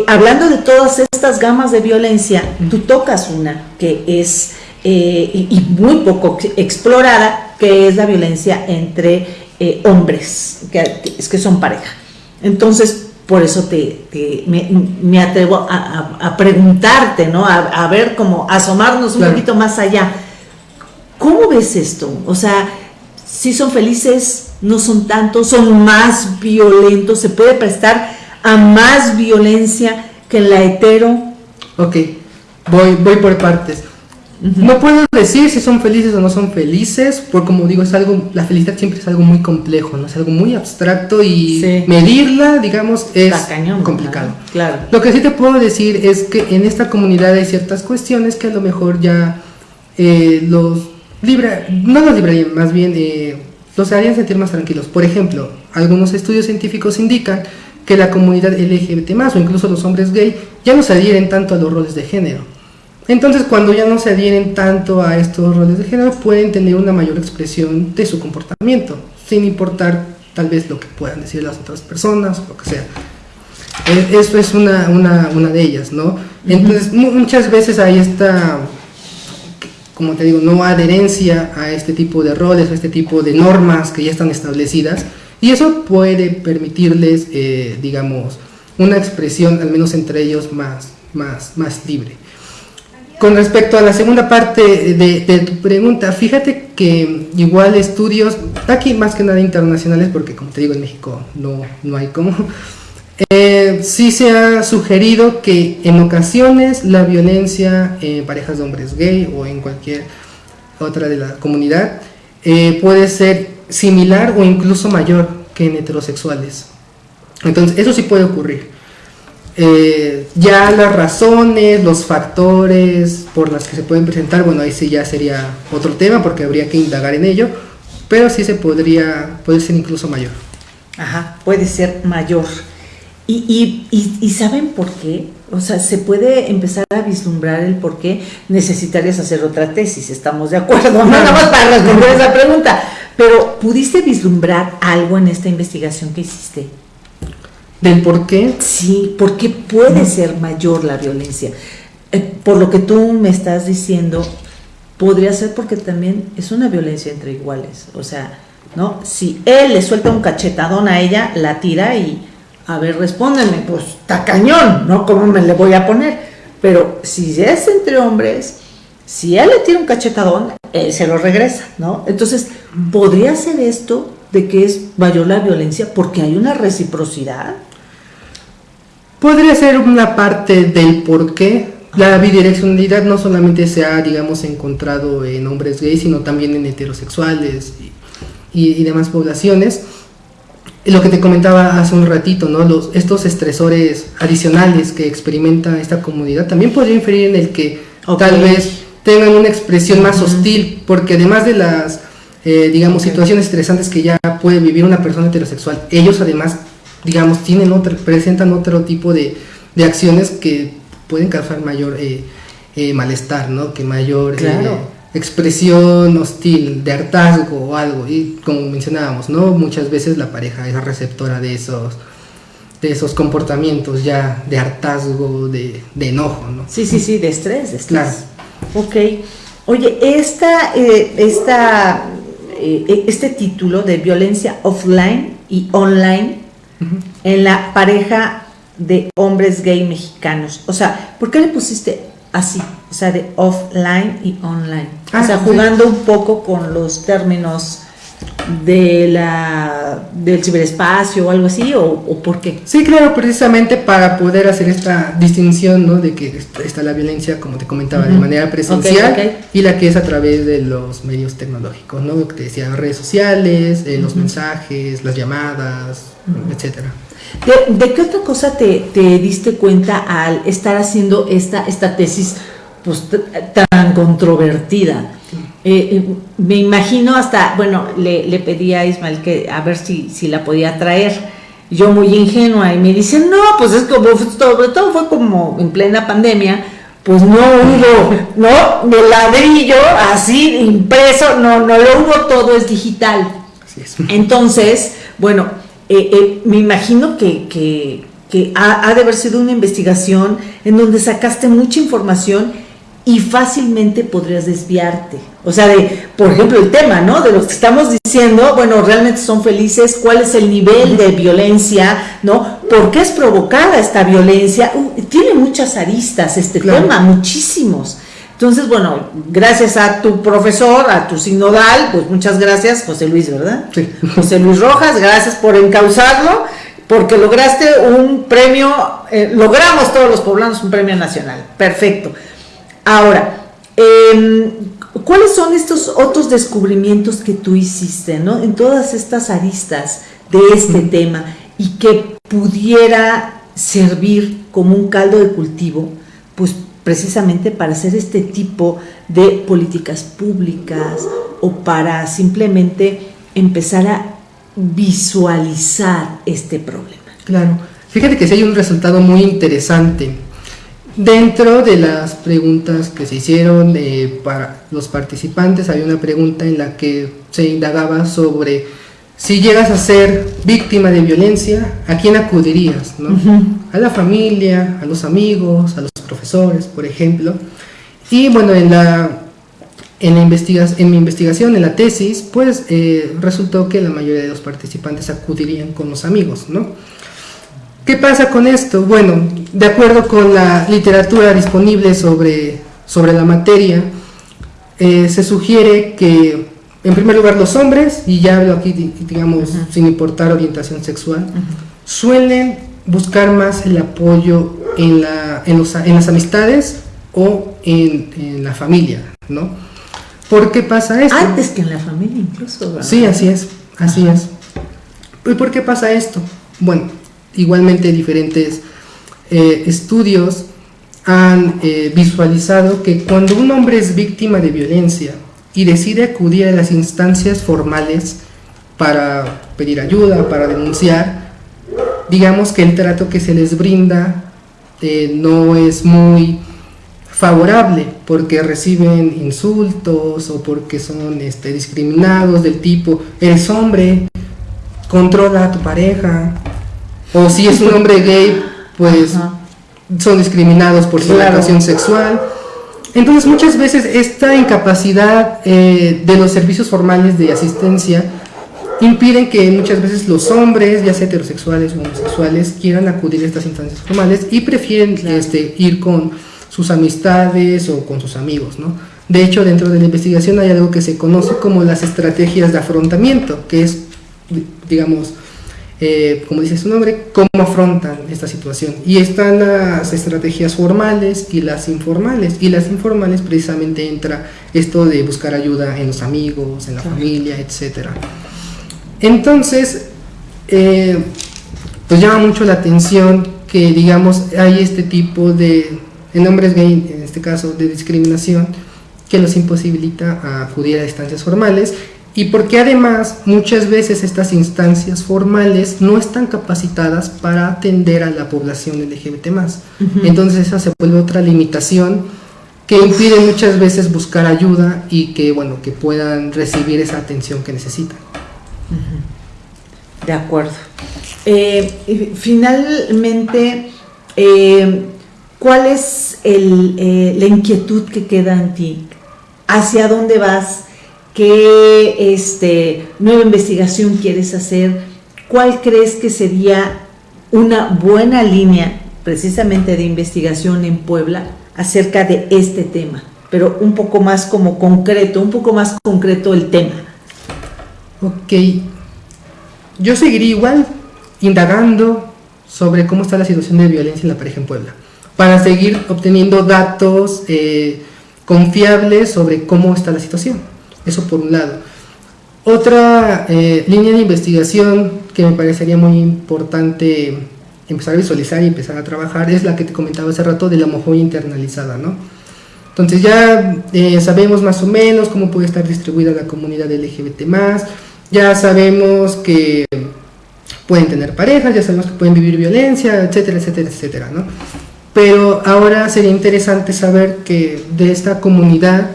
hablando de todas estas gamas de violencia, tú tocas una que es, y muy poco explorada, que es la violencia entre eh, hombres, que, es que son pareja. Entonces, por eso te, me, atrevo a, preguntarte, ¿no? A, ver cómo asomarnos un poquito más allá. ¿Cómo ves esto? O sea, si son felices, no son tantos, son más violentos, se puede prestar a más violencia que en la hetero. Ok, voy, voy por partes. No puedo decir si son felices o no son felices, porque como digo, es algo, la felicidad siempre es algo muy complejo, ¿no? Es algo muy abstracto y medirla, digamos, es complicado. Claro. Lo que sí te puedo decir es que en esta comunidad hay ciertas cuestiones que a lo mejor ya eh, los libra, no los librarían, más bien eh, los harían sentir más tranquilos. Por ejemplo, algunos estudios científicos indican que la comunidad LGBT o incluso los hombres gay ya no se adhieren tanto a los roles de género entonces, cuando ya no se adhieren tanto a estos roles de género, pueden tener una mayor expresión de su comportamiento, sin importar tal vez lo que puedan decir las otras personas, o lo que sea. E, eso es una, una, una de ellas, ¿no? Entonces, muchas veces hay esta, como te digo, no adherencia a este tipo de roles, a este tipo de normas que ya están establecidas, y eso puede permitirles, eh, digamos, una expresión, al menos entre ellos, más, más, más libre. Con respecto a la segunda parte de, tu pregunta, fíjate que igual estudios, aquí más que nada internacionales, porque como te digo en México no, no hay como, eh, sí se ha sugerido que en ocasiones la violencia en parejas de hombres gay o en cualquier otra de la comunidad eh, puede ser similar o incluso mayor que en heterosexuales. Entonces, eso sí puede ocurrir. Eh, ya las razones, los factores por las que se pueden presentar, bueno, ahí sí ya sería otro tema porque habría que indagar en ello, pero sí se podría, puede ser incluso mayor. Ajá, puede ser mayor. Y, y, y, ¿saben por qué? O sea, se puede empezar a vislumbrar el por qué necesitarías hacer otra tesis, estamos de acuerdo, no nada más para responder esa pregunta, pero ¿pudiste vislumbrar algo en esta investigación que hiciste? ¿Del por qué? Sí, porque puede ser mayor la violencia. Eh, por lo que tú me estás diciendo, podría ser porque también es una violencia entre iguales. O sea, ¿no? Si él le suelta un cachetadón a ella, la tira y, a ver, respóndeme, pues está cañón, ¿no? ¿Cómo me le voy a poner? Pero si es entre hombres, si él le tira un cachetadón, él se lo regresa, ¿no? Entonces, podría ser esto de que es mayor la violencia porque hay una reciprocidad. Podría ser una parte del por qué la bidireccionalidad no solamente se ha, digamos, encontrado en hombres gays, sino también en heterosexuales y, demás poblaciones. Lo que te comentaba hace un ratito, ¿no? Los, estos estresores adicionales que experimenta esta comunidad también podría inferir en el que tal vez tengan una expresión más hostil, porque además de las, eh, digamos, situaciones estresantes que ya puede vivir una persona heterosexual, ellos además digamos, tienen otro, presentan otro tipo de, acciones que pueden causar mayor eh, eh, malestar, ¿no? Que mayor eh, expresión hostil, de hartazgo o algo. Y como mencionábamos, ¿no? Muchas veces la pareja es receptora de esos de esos comportamientos ya de hartazgo, de, enojo, ¿no? Sí, sí, sí, de estrés, de estrés. Claro. Ok. Oye, esta, esta, este título de violencia offline y online en la pareja de hombres gay mexicanos. O sea, ¿por qué le pusiste así? O sea, de offline y online. o sea, ah, jugando un poco con los términos de la del ciberespacio o algo así o, por qué sí claro precisamente para poder hacer esta distinción no de que está la violencia como te comentaba de manera presencial y la que es a través de los medios tecnológicos no que decía redes sociales eh, los mensajes las llamadas etcétera. ¿De, qué otra cosa te, te, diste cuenta al estar haciendo esta, esta tesis pues, tan controvertida? Eh, eh, me imagino hasta, bueno, le, le, pedí a Ismael que a ver si, si la podía traer. Yo muy ingenua y me dice, no, pues es como, sobre todo fue como en plena pandemia, pues no hubo, ¿no? De ladrillo, así, impreso, no, no lo hubo, todo es digital. Entonces, bueno, eh, me imagino que, que, que ha, ha de haber sido una investigación en donde sacaste mucha información y fácilmente podrías desviarte. O sea, de, por ejemplo, el tema, ¿no? De los que estamos diciendo, bueno, realmente son felices, cuál es el nivel de violencia, ¿no? ¿Por qué es provocada esta violencia? Uh, tiene muchas aristas este tema, muchísimos. Entonces, bueno, gracias a tu profesor, a tu sinodal, pues muchas gracias, José Luis, ¿verdad? Sí. José Luis Rojas, gracias por encauzarlo, porque lograste un premio, eh, logramos todos los poblanos un premio nacional. Perfecto. Ahora, em, ¿cuáles son estos otros descubrimientos que tú hiciste, ¿no? En todas estas aristas de este tema y que pudiera servir como un caldo de cultivo, pues precisamente para hacer este tipo de políticas públicas o para simplemente empezar a visualizar este problema. Claro, fíjate que si hay un resultado muy interesante Dentro de las preguntas que se hicieron eh, para los participantes, hay una pregunta en la que se indagaba sobre si llegas a ser víctima de violencia, ¿a quién acudirías? A la familia, a los amigos, a los profesores, por ejemplo. Y bueno, en la, en la en mi investigación, en la tesis, pues eh, resultó que la mayoría de los participantes acudirían con los amigos, ¿no? ¿Qué pasa con esto? Bueno, de acuerdo con la literatura disponible sobre, sobre la materia, eh, se sugiere que, en primer lugar, los hombres, y ya hablo aquí, digamos, sin importar orientación sexual, suelen buscar más el apoyo en, la, en, los, en las amistades o en, en, la familia, ¿no? ¿Por qué pasa esto? Antes que en la familia incluso. ¿verdad? Sí, así es, así es. ¿Y por qué pasa esto? Bueno, igualmente diferentes eh, estudios han eh, visualizado que cuando un hombre es víctima de violencia y decide acudir a las instancias formales para pedir ayuda, para denunciar, digamos que el trato que se les brinda eh, no es muy favorable porque reciben insultos o porque son este, discriminados del tipo, eres hombre, controla a tu pareja, o si es un hombre gay, pues son discriminados por su orientación sexual. Entonces muchas veces esta incapacidad eh, de los servicios formales de asistencia impiden que muchas veces los hombres, ya sea heterosexuales o homosexuales, quieran acudir a estas instancias formales y prefieren este, ir con sus amistades o con sus amigos, ¿no? De hecho, dentro de la investigación hay algo que se conoce como las estrategias de afrontamiento, que es, digamos, eh, como dice su nombre, cómo afrontan esta situación. Y están las estrategias formales y las informales. Y las informales precisamente entra esto de buscar ayuda en los amigos, en la familia, etc. Entonces, eh, pues llama mucho la atención que, digamos, hay este tipo de, en hombres gay, en este caso, de discriminación, que los imposibilita a acudir a instancias formales y porque además muchas veces estas instancias formales no están capacitadas para atender a la población LGBT más. Entonces esa se vuelve otra limitación que impide muchas veces buscar ayuda y que bueno que puedan recibir esa atención que necesitan. De acuerdo. Eh, finalmente, eh, ¿cuál es eh, la inquietud que queda en ti? ¿Hacia dónde vas? Qué este, nueva investigación quieres hacer, cuál crees que sería una buena línea precisamente de investigación en Puebla acerca de este tema, pero un poco más como concreto, un poco más concreto el tema. Ok, yo seguiría igual indagando sobre cómo está la situación de violencia en la pareja en Puebla, para seguir obteniendo datos eh, confiables sobre cómo está la situación. Eso por un lado. Otra eh, línea de investigación que me parecería muy importante empezar a visualizar y empezar a trabajar es la que te comentaba hace rato de la homofobia internalizada, ¿no? Entonces ya eh, sabemos más o menos cómo puede estar distribuida la comunidad LGBT+, ya sabemos que pueden tener parejas, ya sabemos que pueden vivir violencia, etcétera, etcétera, etcétera, ¿no? Pero ahora sería interesante saber que de esta comunidad,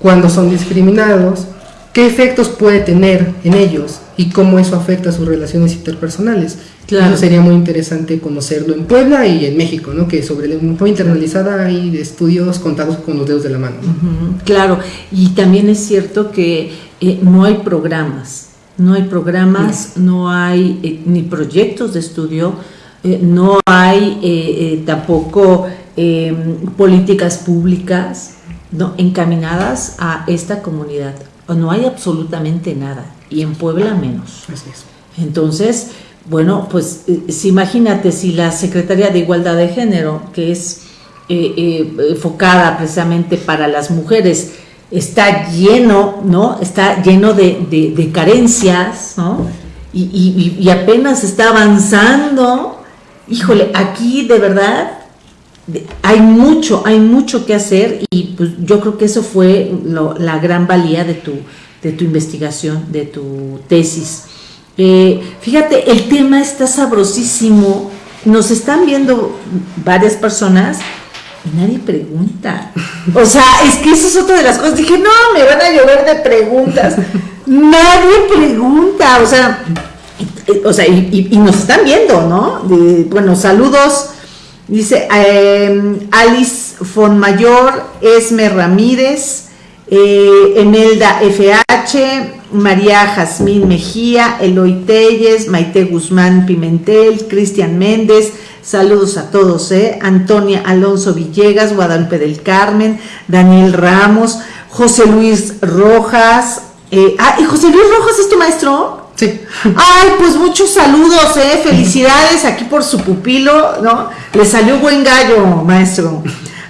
cuando son discriminados, qué efectos puede tener en ellos y cómo eso afecta a sus relaciones interpersonales. Claro. Eso sería muy interesante conocerlo en Puebla y en México, ¿no? Que sobre la homofobia internalizada hay estudios contados con los dedos de la mano. claro, y también es cierto que eh, no hay programas, no hay programas, no, hay eh, ni proyectos de estudio, eh, no hay tampoco em, políticas públicas ¿no? encaminadas a esta comunidad. No hay absolutamente nada, y en Puebla menos. Así es. Entonces, bueno, pues eh, si imagínate si la Secretaría de Igualdad de Género, que es eh, eh, enfocada precisamente para las mujeres, está lleno, ¿no? Está lleno de, carencias, ¿no? Y, apenas está avanzando. Híjole, aquí de verdad hay mucho, hay mucho que hacer y pues yo creo que eso fue la gran valía de tu, de tu investigación, de tu tesis. Eh, fíjate, el tema está sabrosísimo. Nos están viendo varias personas y nadie pregunta. O sea, es que eso es otra de las cosas. Dije, no, me van a llover de preguntas. nadie pregunta. O sea, o sea y, nos están viendo, ¿no? bueno, saludos. Dice eh, Alice Fonmayor, Esme Ramírez, eh, Emelda FH, María Jazmín Mejía, Eloy Telles, Maite Guzmán Pimentel, Cristian Méndez, saludos a todos, ¿eh? Antonia Alonso Villegas, Guadalupe del Carmen, Daniel Ramos, José Luis Rojas, eh, ah, ¿y José Luis Rojas es tu maestro? Ay, pues muchos saludos, ¿eh? Felicidades aquí por su pupilo, ¿no? Le salió buen gallo, maestro.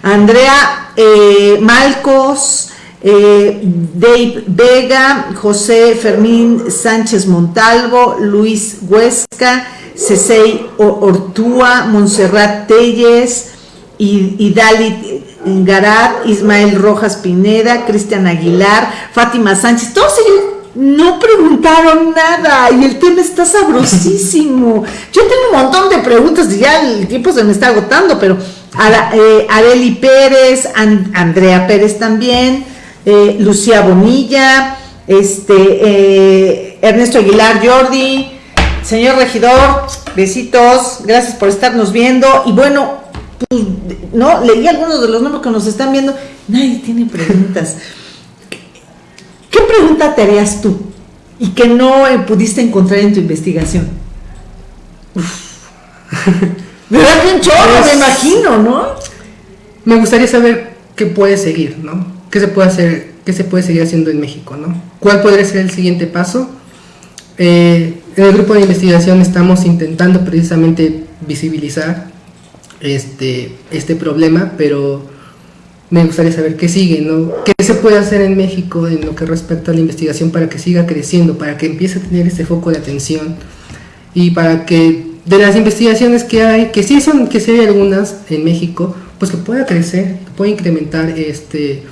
Andrea eh, Malcos, eh, Dave Vega, José Fermín Sánchez Montalvo, Luis Huesca, Cesey Ortúa, Montserrat Telles, y, Dalit Garat, Ismael Rojas Pineda, Cristian Aguilar, Fátima Sánchez, todos ellos no preguntaron nada y el tema está sabrosísimo. Yo tengo un montón de preguntas y ya el tiempo se me está agotando, pero eh, Areli Pérez, Andrea Pérez también, eh, Lucía Bonilla, este, eh, Ernesto Aguilar Jordi, señor regidor, besitos, gracias por estarnos viendo. Y bueno, pues, no, leí algunos de los nombres que nos están viendo, nadie tiene preguntas. ¿Qué pregunta te harías tú y que no eh, pudiste encontrar en tu investigación? ¿Verdad que un chorro, me imagino, no? Me gustaría saber qué puede seguir, ¿no? ¿qué se puede hacer, qué se puede seguir haciendo en México? ¿no? ¿Cuál podría ser el siguiente paso? Eh, en el grupo de investigación estamos intentando precisamente visibilizar este, este problema, pero me gustaría saber qué sigue, ¿no? ¿Qué se puede hacer en México en lo que respecta a la investigación para que siga creciendo, para que empiece a tener ese foco de atención y para que de las investigaciones que hay, que sí son, que sí hay algunas en México, pues que pueda crecer, que pueda incrementar este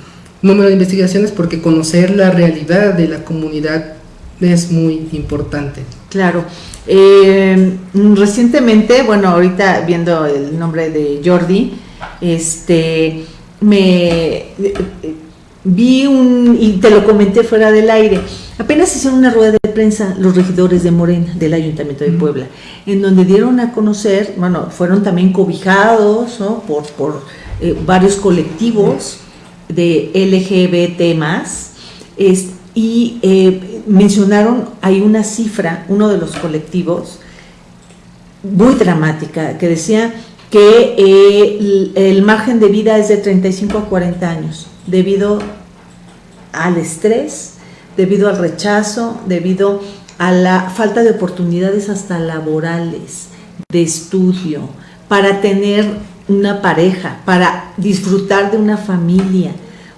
número de investigaciones porque conocer la realidad de la comunidad es muy importante. Claro. Eh, recientemente, bueno, ahorita viendo el nombre de Jordi, este, me vi un, y te lo comenté fuera del aire, apenas hicieron una rueda de prensa los regidores de Morena, del Ayuntamiento de Puebla, en donde dieron a conocer, bueno, fueron también cobijados ¿no? por, por eh, varios colectivos de LGBT más, y eh, mencionaron, hay una cifra, uno de los colectivos, muy dramática, que decía que eh, el, margen de vida es de 35 a 40 años, debido al estrés, debido al rechazo, debido a la falta de oportunidades hasta laborales, de estudio, para tener una pareja, para disfrutar de una familia.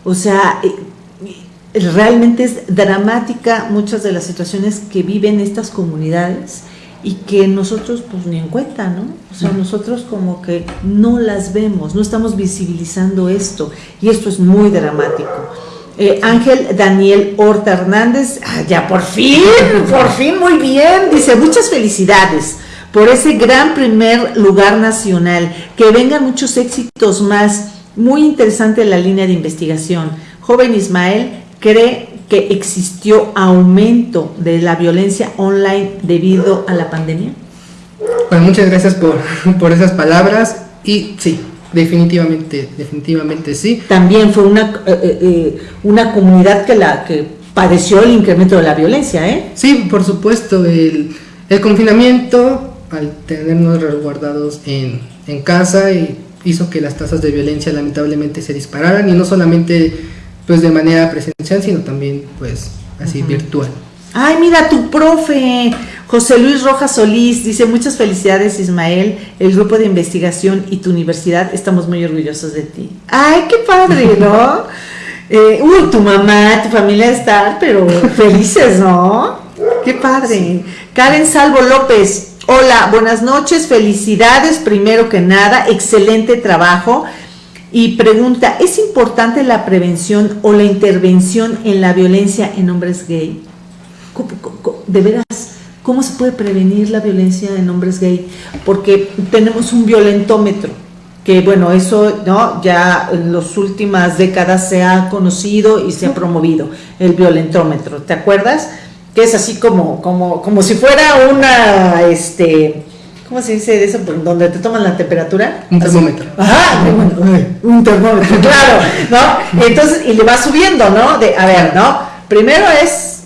O sea, eh, realmente es dramática muchas de las situaciones que viven estas comunidades y que nosotros pues ni en cuenta, ¿no? O sea, nosotros como que no las vemos, no estamos visibilizando esto y esto es muy dramático. Eh, Ángel Daniel Horta Hernández, ah, ya por fin, por fin, muy bien, dice muchas felicidades por ese gran primer lugar nacional, que vengan muchos éxitos más, muy interesante la línea de investigación. Joven Ismael cree que existió aumento de la violencia online debido a la pandemia? Bueno, muchas gracias por, por esas palabras y sí, definitivamente, definitivamente sí. También fue una, eh, eh, eh, una comunidad que, la, que padeció el incremento de la violencia, ¿eh? Sí, por supuesto, el, el confinamiento, al tenernos resguardados en, en casa, hizo que las tasas de violencia lamentablemente se dispararan y no solamente pues de manera presencial, sino también pues así virtual. Ay, mira tu profe, José Luis Rojas Solís, dice muchas felicidades Ismael, el grupo de investigación y tu universidad, estamos muy orgullosos de ti. Ay, qué padre, ¿no? Eh, uy, tu mamá, tu familia están, pero felices, ¿no? Qué padre. Karen Salvo López, hola, buenas noches, felicidades primero que nada, excelente trabajo y pregunta, ¿es importante la prevención o la intervención en la violencia en hombres gay? ¿De veras? ¿Cómo se puede prevenir la violencia en hombres gay? Porque tenemos un violentómetro, que bueno, eso ¿no? ya en las últimas décadas se ha conocido y se ha promovido, el violentómetro, ¿te acuerdas? Que es así como, como, como si fuera una, este, ¿cómo se dice eso? Donde te toman la temperatura. Un termómetro. Ajá, un termómetro, claro, ¿no? Entonces, y le va subiendo, ¿no? De, a ver, ¿no? Primero es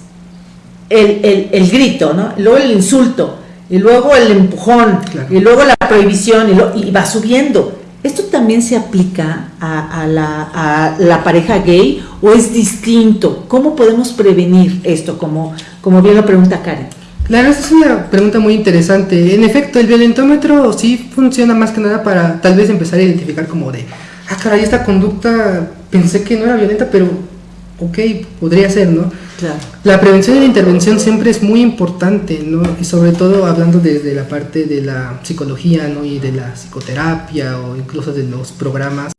el, el, grito, ¿no? Luego el insulto, y luego el empujón, y luego la prohibición, y, va subiendo. ¿Esto también se aplica a, a, la, a, la, pareja gay o es distinto? ¿Cómo podemos prevenir esto, como, como bien lo pregunta Karen? Claro, esa es una pregunta muy interesante. En efecto, el violentómetro sí funciona más que nada para tal vez empezar a identificar como de, ah, caray, esta conducta pensé que no era violenta, pero ok, podría ser, ¿no? Claro. La prevención y la intervención siempre es muy importante, ¿no? Y sobre todo hablando desde la parte de la psicología, ¿no? Y de la psicoterapia o incluso de los programas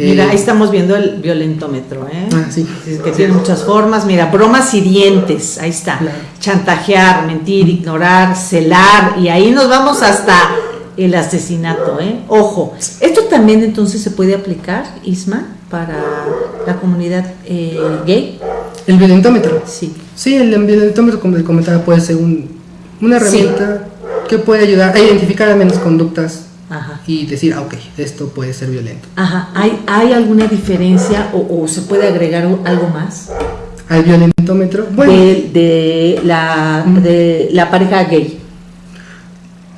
Mira, ahí estamos viendo el violentómetro, ¿eh? Ah, sí. Que tiene muchas formas. Mira, bromas y dientes, ahí está. Chantajear, mentir, ignorar, celar, y ahí nos vamos hasta el asesinato, ¿eh? Ojo, esto también entonces se puede aplicar, Isma, para la comunidad eh, gay. ¿El violentómetro? Sí. Sí, el violentómetro, como le comentaba, puede ser una herramienta que puede ayudar a identificar al menos conductas y decir, ah, ok, esto puede ser violento. Ajá. ¿Hay, ¿hay alguna diferencia o, se puede agregar algo más? ¿Al violentómetro? Bueno. De, la, de la pareja gay.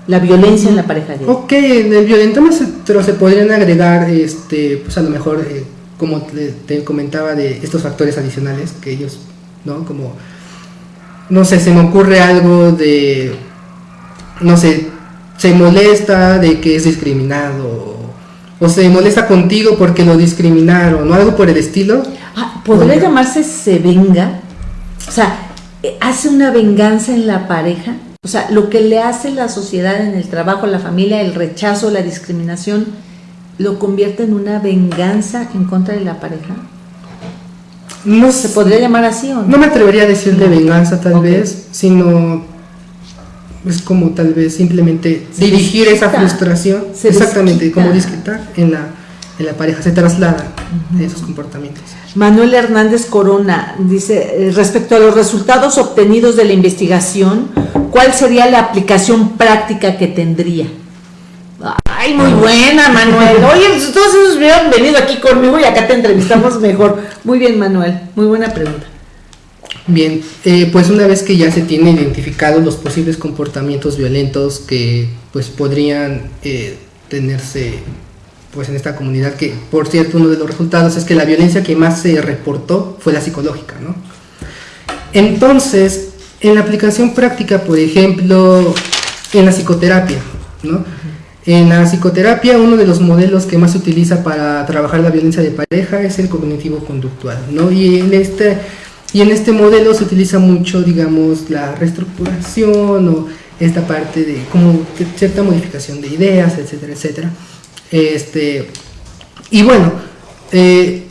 La violencia en la pareja gay. Ok, en el violentómetro se podrían agregar, este, pues a lo mejor, eh, como te, comentaba, de estos factores adicionales que ellos, ¿no? Como, no sé, se me ocurre algo de, no sé, se molesta de que es discriminado o se molesta contigo porque lo discriminaron o algo por el estilo. Ah, ¿Podría llamarse se venga? O sea, hace una venganza en la pareja. O sea, lo que le hace la sociedad en el trabajo, la familia, el rechazo, la discriminación, lo convierte en una venganza en contra de la pareja. No se podría llamar así o no. No me atrevería a decir de venganza tal vez, sino es como tal vez simplemente dirigir esa frustración, exactamente, como disquitar en la, en la pareja, se traslada esos comportamientos. Manuel Hernández Corona dice, eh, respecto a los resultados obtenidos de la investigación, ¿cuál sería la aplicación práctica que tendría? Ay, muy buena, Manuel. Oye, pues, todos esos hubieran venido aquí conmigo y acá te entrevistamos mejor. Muy bien, Manuel. Muy buena pregunta. Bien, eh, pues una vez que ya se tienen identificados los posibles comportamientos violentos que pues podrían eh, tenerse pues en esta comunidad, que por cierto uno de los resultados es que la violencia que más se reportó fue la psicológica, ¿no? Entonces, en la aplicación práctica, por ejemplo, en la psicoterapia, ¿no? En la psicoterapia, uno de los modelos que más se utiliza para trabajar la violencia de pareja es el cognitivo-conductual, ¿no? Y en este, y en este modelo se utiliza mucho, digamos, la reestructuración o esta parte de como cierta modificación de ideas, etcétera, etcétera. Este, y bueno, eh,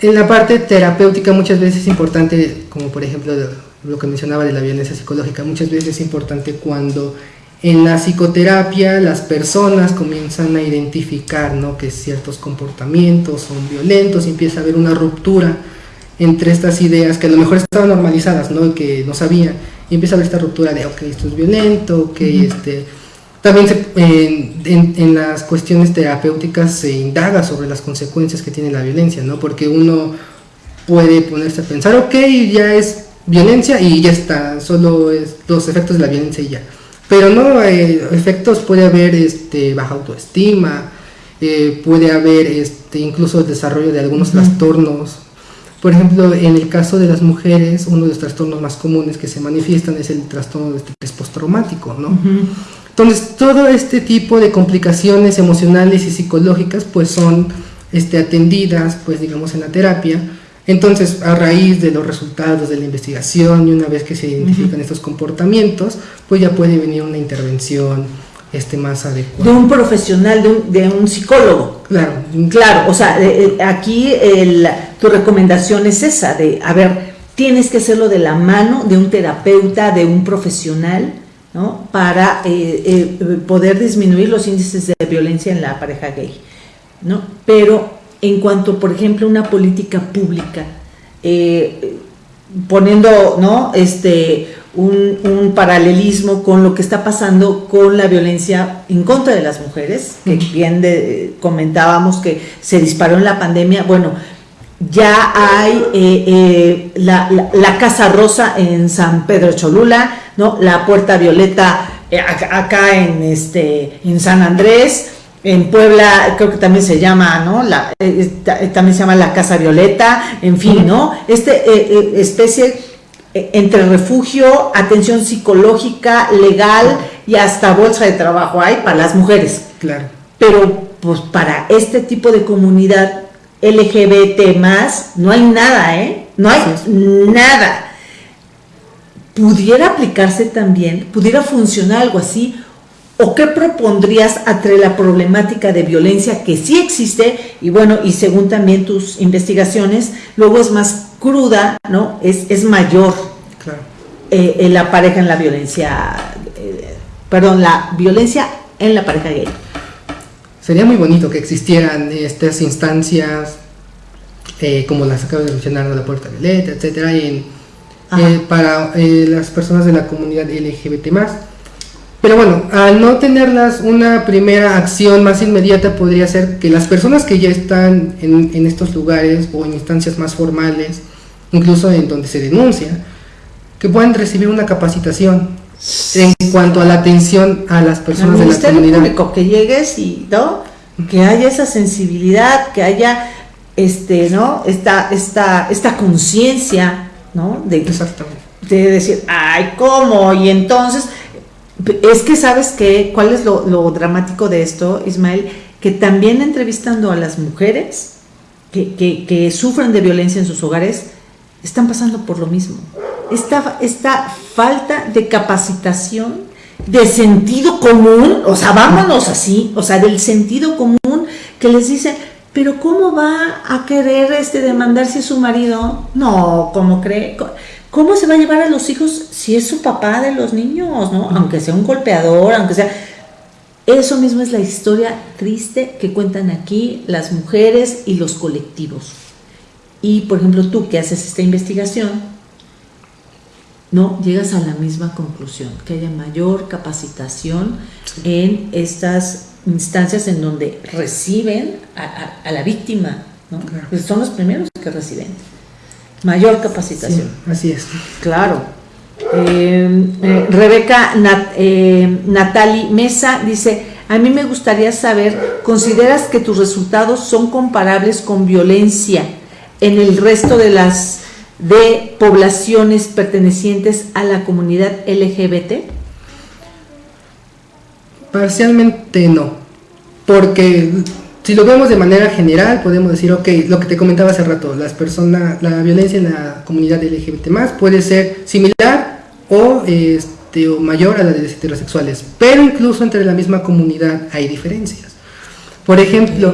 en la parte terapéutica muchas veces es importante, como por ejemplo lo que mencionaba de la violencia psicológica, muchas veces es importante cuando en la psicoterapia las personas comienzan a identificar ¿no? que ciertos comportamientos son violentos y empieza a haber una ruptura entre estas ideas que a lo mejor estaban normalizadas, ¿no? que no sabían, y empieza a haber esta ruptura de, ok, esto es violento, ok, este también en, las cuestiones terapéuticas se indaga sobre las consecuencias que tiene la violencia, ¿no? Porque uno puede ponerse a pensar, ok, ya es violencia y ya está, solo es los efectos de la violencia y ya. Pero no, eh, efectos puede haber este, baja autoestima, eh, puede haber este, incluso el desarrollo de algunos trastornos. Por ejemplo, en el caso de las mujeres, uno de los trastornos más comunes que se manifiestan es el trastorno de estrés postraumático, ¿no? Entonces, todo este tipo de complicaciones emocionales y psicológicas pues son este, atendidas, pues digamos, en la terapia. Entonces, a raíz de los resultados de la investigación y una vez que se identifican estos comportamientos, pues ya puede venir una intervención este, más adecuada. De un profesional, de un, de un psicólogo. Claro. Claro, o sea, aquí el, tu recomendación es esa, de, a ver, tienes que hacerlo de la mano de un terapeuta, de un profesional, para eh, eh, poder disminuir los índices de violencia en la pareja gay. ¿no? Pero en cuanto, por ejemplo, una política pública, eh, poniendo ¿no? este, un, paralelismo con lo que está pasando con la violencia en contra de las mujeres, que bien comentábamos que se disparó en la pandemia, bueno, ya hay la, la, Casa Rosa en San Pedro Cholula, ¿no? La Puerta Violeta eh, acá en, este, en San Andrés, en Puebla creo que también se llama, ¿no? La, eh, eh, también se llama la Casa Violeta, en fin, ¿no? Este especie entre refugio, atención psicológica, legal y hasta bolsa de trabajo hay para las mujeres. Claro. Pero pues para este tipo de comunidad LGBT más no hay nada, ¿eh? No hay nada pudiera aplicarse también, pudiera funcionar algo así, o qué propondrías entre la problemática de violencia que sí existe y bueno, y según también tus investigaciones, luego es más cruda, ¿no? Es, es mayor claro. Eh, en la pareja en la violencia, eh, perdón, la violencia en la pareja gay. Sería muy bonito que existieran estas instancias eh, como las acabo de mencionar, la puerta violeta, etcétera, en eh, para eh, las personas de la comunidad LGBT Pero bueno, al no tenerlas, una primera acción más inmediata podría ser que las personas que ya están en, en estos lugares o en instancias más formales, incluso en donde se denuncia, que puedan recibir una capacitación en cuanto a la atención a las personas de la comunidad. Público, que llegues y no, que haya esa sensibilidad, que haya este, ¿no? esta, esta, esta conciencia ¿no? De, Exactamente. De decir, ay, ¿cómo? Y entonces, es que sabes que, ¿cuál es lo, dramático de esto, Ismael? Que también entrevistando a las mujeres que, que, sufren de violencia en sus hogares, están pasando por lo mismo. Esta, esta falta de capacitación, de sentido común, o sea, vámonos así, o sea, del sentido común que les dicen, pero ¿cómo va a querer este demandar si es su marido? No, ¿cómo cree? ¿Cómo se va a llevar a los hijos si es su papá de los niños, no? Aunque sea un golpeador, aunque sea... Eso mismo es la historia triste que cuentan aquí las mujeres y los colectivos. Y, por ejemplo, tú que haces esta investigación, no llegas a la misma conclusión, que haya mayor capacitación en estas instancias en donde reciben a, la víctima, ¿no? Pues son los primeros que reciben. Mayor capacitación. así es. Claro. Eh, eh, Rebeca eh, Natali Mesa dice, a mí me gustaría saber, ¿consideras que tus resultados son comparables con violencia en el resto de las de poblaciones pertenecientes a la comunidad LGBT? Parcialmente no, porque si lo vemos de manera general, podemos decir, ok, lo que te comentaba hace rato, las personas, la violencia en la comunidad LGBT más puede ser similar o, este, o mayor a la de los heterosexuales, pero incluso entre la misma comunidad hay diferencias. Por ejemplo,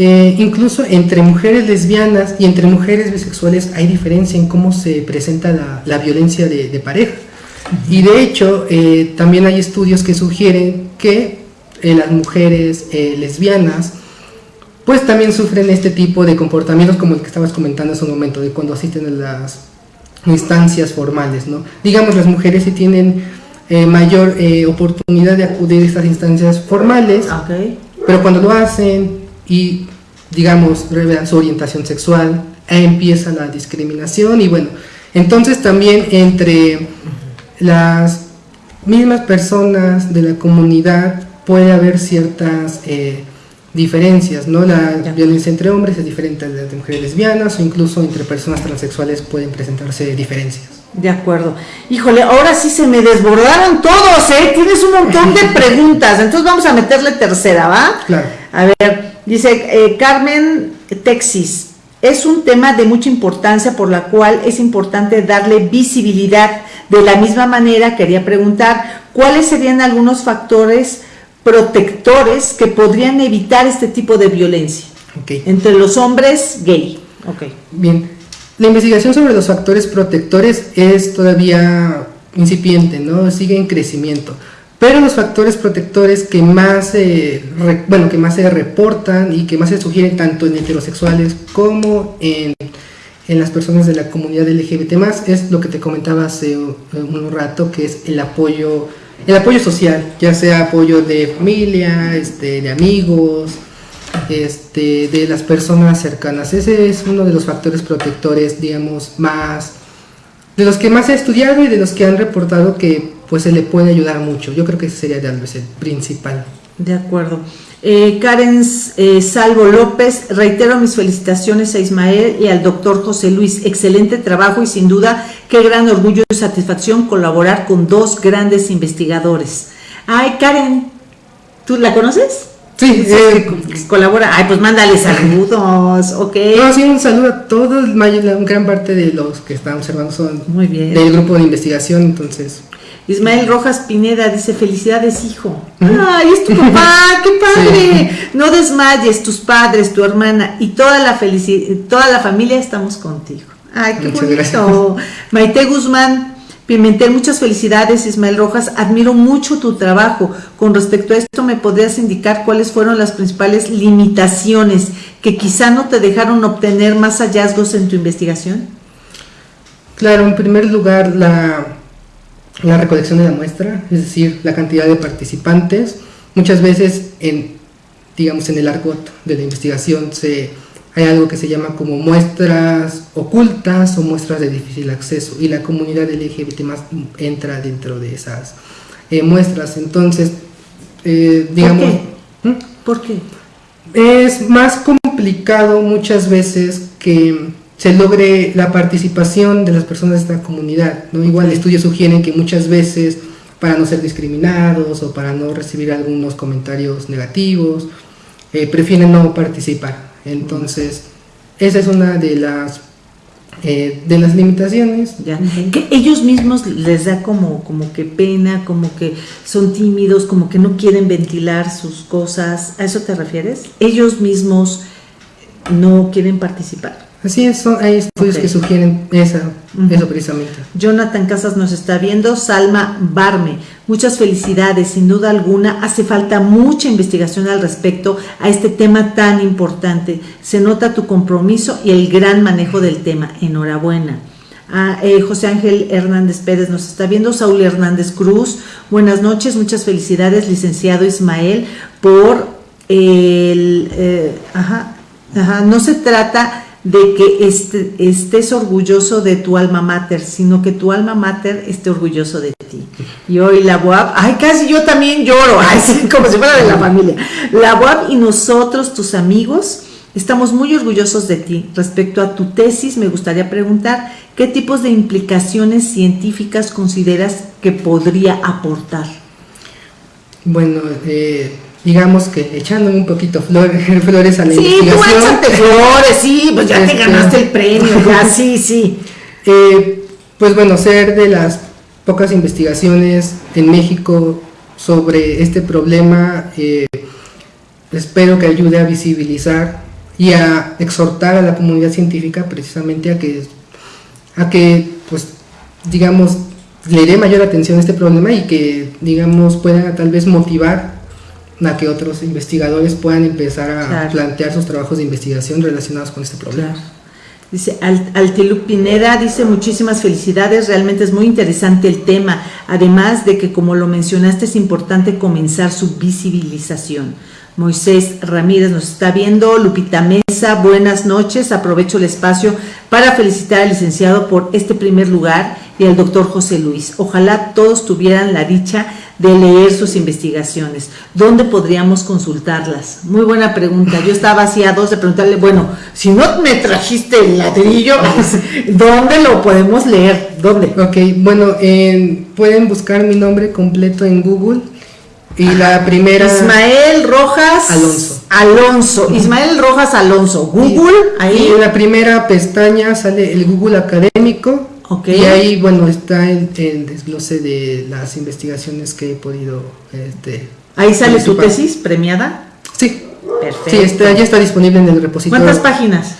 eh, incluso entre mujeres lesbianas y entre mujeres bisexuales hay diferencia en cómo se presenta la, violencia de, pareja. Y de hecho, eh, también hay estudios que sugieren que eh, las mujeres lesbianas pues también sufren este tipo de comportamientos como el que estabas comentando hace un momento, de cuando asisten a las instancias formales, ¿no? Digamos, las mujeres sí tienen mayor oportunidad de acudir a estas instancias formales, pero cuando lo hacen y, digamos, revelan su orientación sexual, empieza la discriminación y bueno, entonces también entre las mismas personas de la comunidad puede haber ciertas eh, diferencias, ¿no? La violencia entre hombres es diferente a la de mujeres lesbianas o incluso entre personas transexuales pueden presentarse diferencias. De acuerdo. Híjole, ahora sí se me desbordaron todos, ¿eh? Tienes un montón de preguntas, entonces vamos a meterle tercera, ¿va? Claro. A ver, Dice eh, Carmen Texis, es un tema de mucha importancia por la cual es importante darle visibilidad. De la misma manera, quería preguntar, ¿cuáles serían algunos factores protectores que podrían evitar este tipo de violencia entre los hombres gay? Okay. Bien, la investigación sobre los factores protectores es todavía incipiente, ¿no? Sigue en crecimiento. Pero los factores protectores que más, bueno, que más se reportan y que más se sugieren tanto en heterosexuales como en, en las personas de la comunidad LGBT es lo que te comentaba hace un, rato, que es el apoyo, el apoyo social, ya sea apoyo de familia, este, de amigos, este, de las personas cercanas. Ese es uno de los factores protectores, digamos, más, de los que más ha estudiado y de los que han reportado que pues se le puede ayudar mucho. Yo creo que ese sería tal vez el principal. De acuerdo. Eh, Karen eh, Salvo López, reitero mis felicitaciones a Ismael y al doctor José Luis. Excelente trabajo y sin duda qué gran orgullo y satisfacción colaborar con dos grandes investigadores. Ay, Karen, ¿tú la conoces? Sí, eh, colabora. Ay, pues mándale saludos, ok. No, sí, un saludo a todos, la gran parte de los que están observando son Muy bien. del grupo de investigación, entonces Ismael Rojas Pineda dice, felicidades hijo. Ay, es tu papá, qué padre. No desmayes, tus padres, tu hermana y toda la, toda la familia estamos contigo. Ay, qué bonito. Maite Guzmán Pimentel, muchas felicidades Ismael Rojas, admiro mucho tu trabajo. Con respecto a esto, ¿me podrías indicar cuáles fueron las principales limitaciones que quizá no te dejaron obtener más hallazgos en tu investigación? Claro, en primer lugar, la recolección de la muestra, es decir, la cantidad de participantes. Muchas veces en, digamos, en el argot de la investigación se, hay algo que se llama como muestras ocultas o muestras de difícil acceso y la comunidad LGBT más entra dentro de esas eh, muestras. Entonces, eh, digamos... ¿Por qué? Es más complicado muchas veces que se logre la participación de las personas de esta comunidad. ¿no? Igual estudios sugieren que muchas veces para no ser discriminados o para no recibir algunos comentarios negativos, eh, prefieren no participar. Entonces, esa es una de las eh, de las limitaciones. Ya. Que ellos mismos les da como, como que pena, como que son tímidos, como que no quieren ventilar sus cosas. ¿A eso te refieres? Ellos mismos no quieren participar. Así es, hay estudios que sugieren esa, eso precisamente. Jonathan Casas nos está viendo, Salma Barme, muchas felicidades, sin duda alguna, hace falta mucha investigación al respecto a este tema tan importante. Se nota tu compromiso y el gran manejo del tema. Enhorabuena. Ah, eh, José Ángel Hernández Pérez nos está viendo, Saúl Hernández Cruz, buenas noches, muchas felicidades, licenciado Ismael, por el... Eh, ajá, ajá, no se trata de que este, estés orgulloso de tu alma mater, sino que tu alma mater esté orgulloso de ti. Y hoy la UAP, ay, casi yo también lloro, ay, como si fuera de la familia. La UAP y nosotros, tus amigos, Estamos muy orgullosos de ti. Respecto a tu tesis, me gustaría preguntar qué tipos de implicaciones científicas consideras que podría aportar. Bueno, eh, digamos que echándome un poquito flores, flores a la sí, investigación. Sí, tú flores, sí, pues ya te este, ganaste el premio, ya, sí, sí. Eh, pues bueno, ser de las pocas investigaciones en México sobre este problema, eh, espero que ayude a visibilizar y a exhortar a la comunidad científica precisamente a que, a que pues, digamos, le dé mayor atención a este problema y que, digamos, pueda tal vez motivar a que otros investigadores puedan empezar a plantear sus trabajos de investigación relacionados con este problema. Dice Altilup Pineda, dice muchísimas felicidades, realmente es muy interesante el tema, además de que como lo mencionaste es importante comenzar su visibilización. Moisés Ramírez nos está viendo, Lupita Mesa, buenas noches, aprovecho el espacio para felicitar al licenciado por este primer lugar y al doctor José Luis. Ojalá todos tuvieran la dicha de leer sus investigaciones. ¿Dónde podríamos consultarlas? Muy buena pregunta. Yo estaba así a dos de preguntarle, bueno, si no me trajiste el ladrillo, ¿dónde lo podemos leer? ¿Dónde? Ok, bueno, pueden buscar mi nombre completo en Google y la primera. Ismael Rojas Alonso. Alonso. Ismael Rojas Alonso. Google. ahí. Y en la primera pestaña sale el Google académico. Okay. Y ahí, bueno, está el, desglose de las investigaciones que he podido. Este, ahí sale tu tesis premiada. Sí. Perfecto. Sí, está, ya está disponible en el repositorio. ¿Cuántas páginas?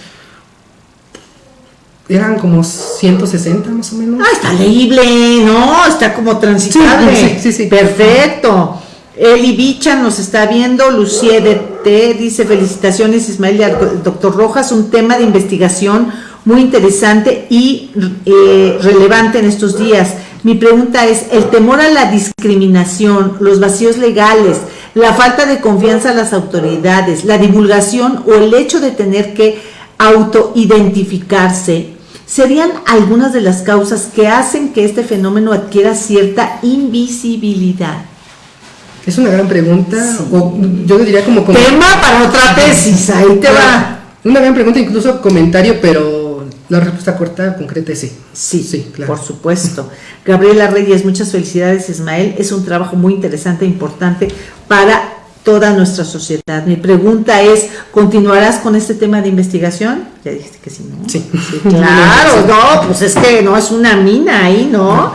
Eran como 160 más o menos. Ah, está leíble, ¿no? Está como transitable. Sí, sí, sí. Perfecto. Eli Bicha nos está viendo, Lucie de T dice felicitaciones Ismael y al doctor Rojas, un tema de investigación muy interesante y eh, relevante en estos días. Mi pregunta es, el temor a la discriminación, los vacíos legales, la falta de confianza en las autoridades, la divulgación o el hecho de tener que autoidentificarse, serían algunas de las causas que hacen que este fenómeno adquiera cierta invisibilidad. Es una gran pregunta, yo diría como, Tema para otra tesis, ahí te va. Una gran pregunta, incluso comentario, pero la respuesta corta, concreta es sí. Sí, sí, claro. Por supuesto. Gabriela Reyes, muchas felicidades, Ismael. Es un trabajo muy interesante e importante para toda nuestra sociedad. Mi pregunta es, ¿continuarás con este tema de investigación? Ya dijiste que sí, ¿no? Sí. claro, no, pues es que no es una mina ahí, ¿no?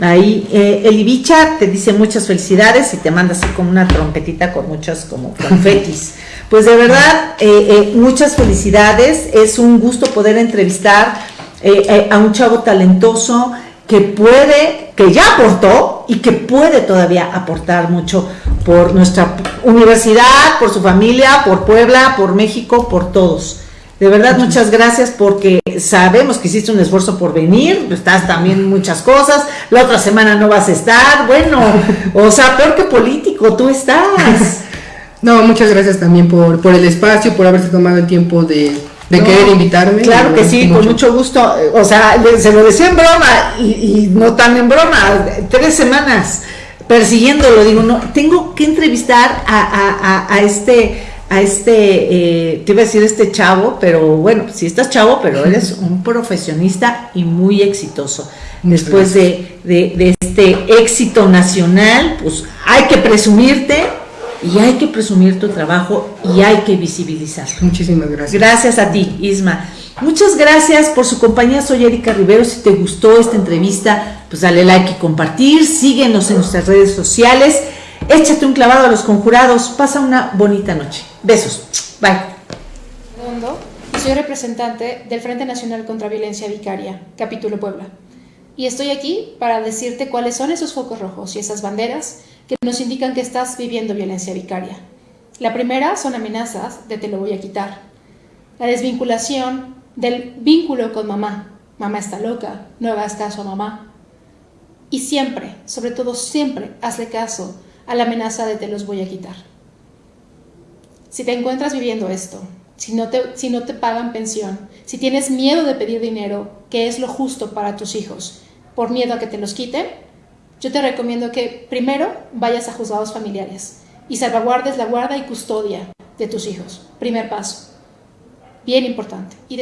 Ahí, eh, Elibicha te dice muchas felicidades y te manda así como una trompetita con muchos como confetis. Pues de verdad, eh, eh, muchas felicidades. Es un gusto poder entrevistar eh, a un chavo talentoso que puede, que ya aportó y que puede todavía aportar mucho por nuestra universidad, por su familia, por Puebla, por México, por todos. De verdad, muchas gracias porque sabemos que hiciste un esfuerzo por venir, estás también muchas cosas, la otra semana no vas a estar, bueno, o sea, peor que político, tú estás. No, muchas gracias también por, por el espacio, por haberse tomado el tiempo de, querer invitarme. Claro que sí, con mucho gusto. O sea, se lo decía en broma y, no tan en broma. Tres semanas persiguiéndolo, digo, no, tengo que entrevistar a, a este a este, eh, te iba a decir este chavo, pero bueno, si estás chavo, pero eres un profesionista y muy exitoso. Después de, de, este éxito nacional, pues hay que presumirte y hay que presumir tu trabajo y hay que visibilizarlo. Muchísimas gracias. Gracias a ti, Isma. Muchas gracias por su compañía. Soy Erika Rivero. Si te gustó esta entrevista, pues dale like y compartir. Síguenos en nuestras redes sociales. Échate un clavado a los conjurados. Pasa una bonita noche. Besos. Bye. soy representante del Frente Nacional contra Violencia Vicaria, capítulo Puebla. Y estoy aquí para decirte cuáles son esos focos rojos y esas banderas que nos indican que estás viviendo violencia vicaria. La primera son amenazas de te lo voy a quitar. La desvinculación del vínculo con mamá. Mamá está loca, no hagas caso a mamá. Y siempre, sobre todo siempre, hazle caso a la amenaza de te los voy a quitar. Si te encuentras viviendo esto, si no te, si no te pagan pensión, si tienes miedo de pedir dinero, que es lo justo para tus hijos, por miedo a que te los quiten, yo te recomiendo que primero vayas a juzgados familiares y salvaguardes la guarda y custodia de tus hijos. Primer paso. bien importante. Y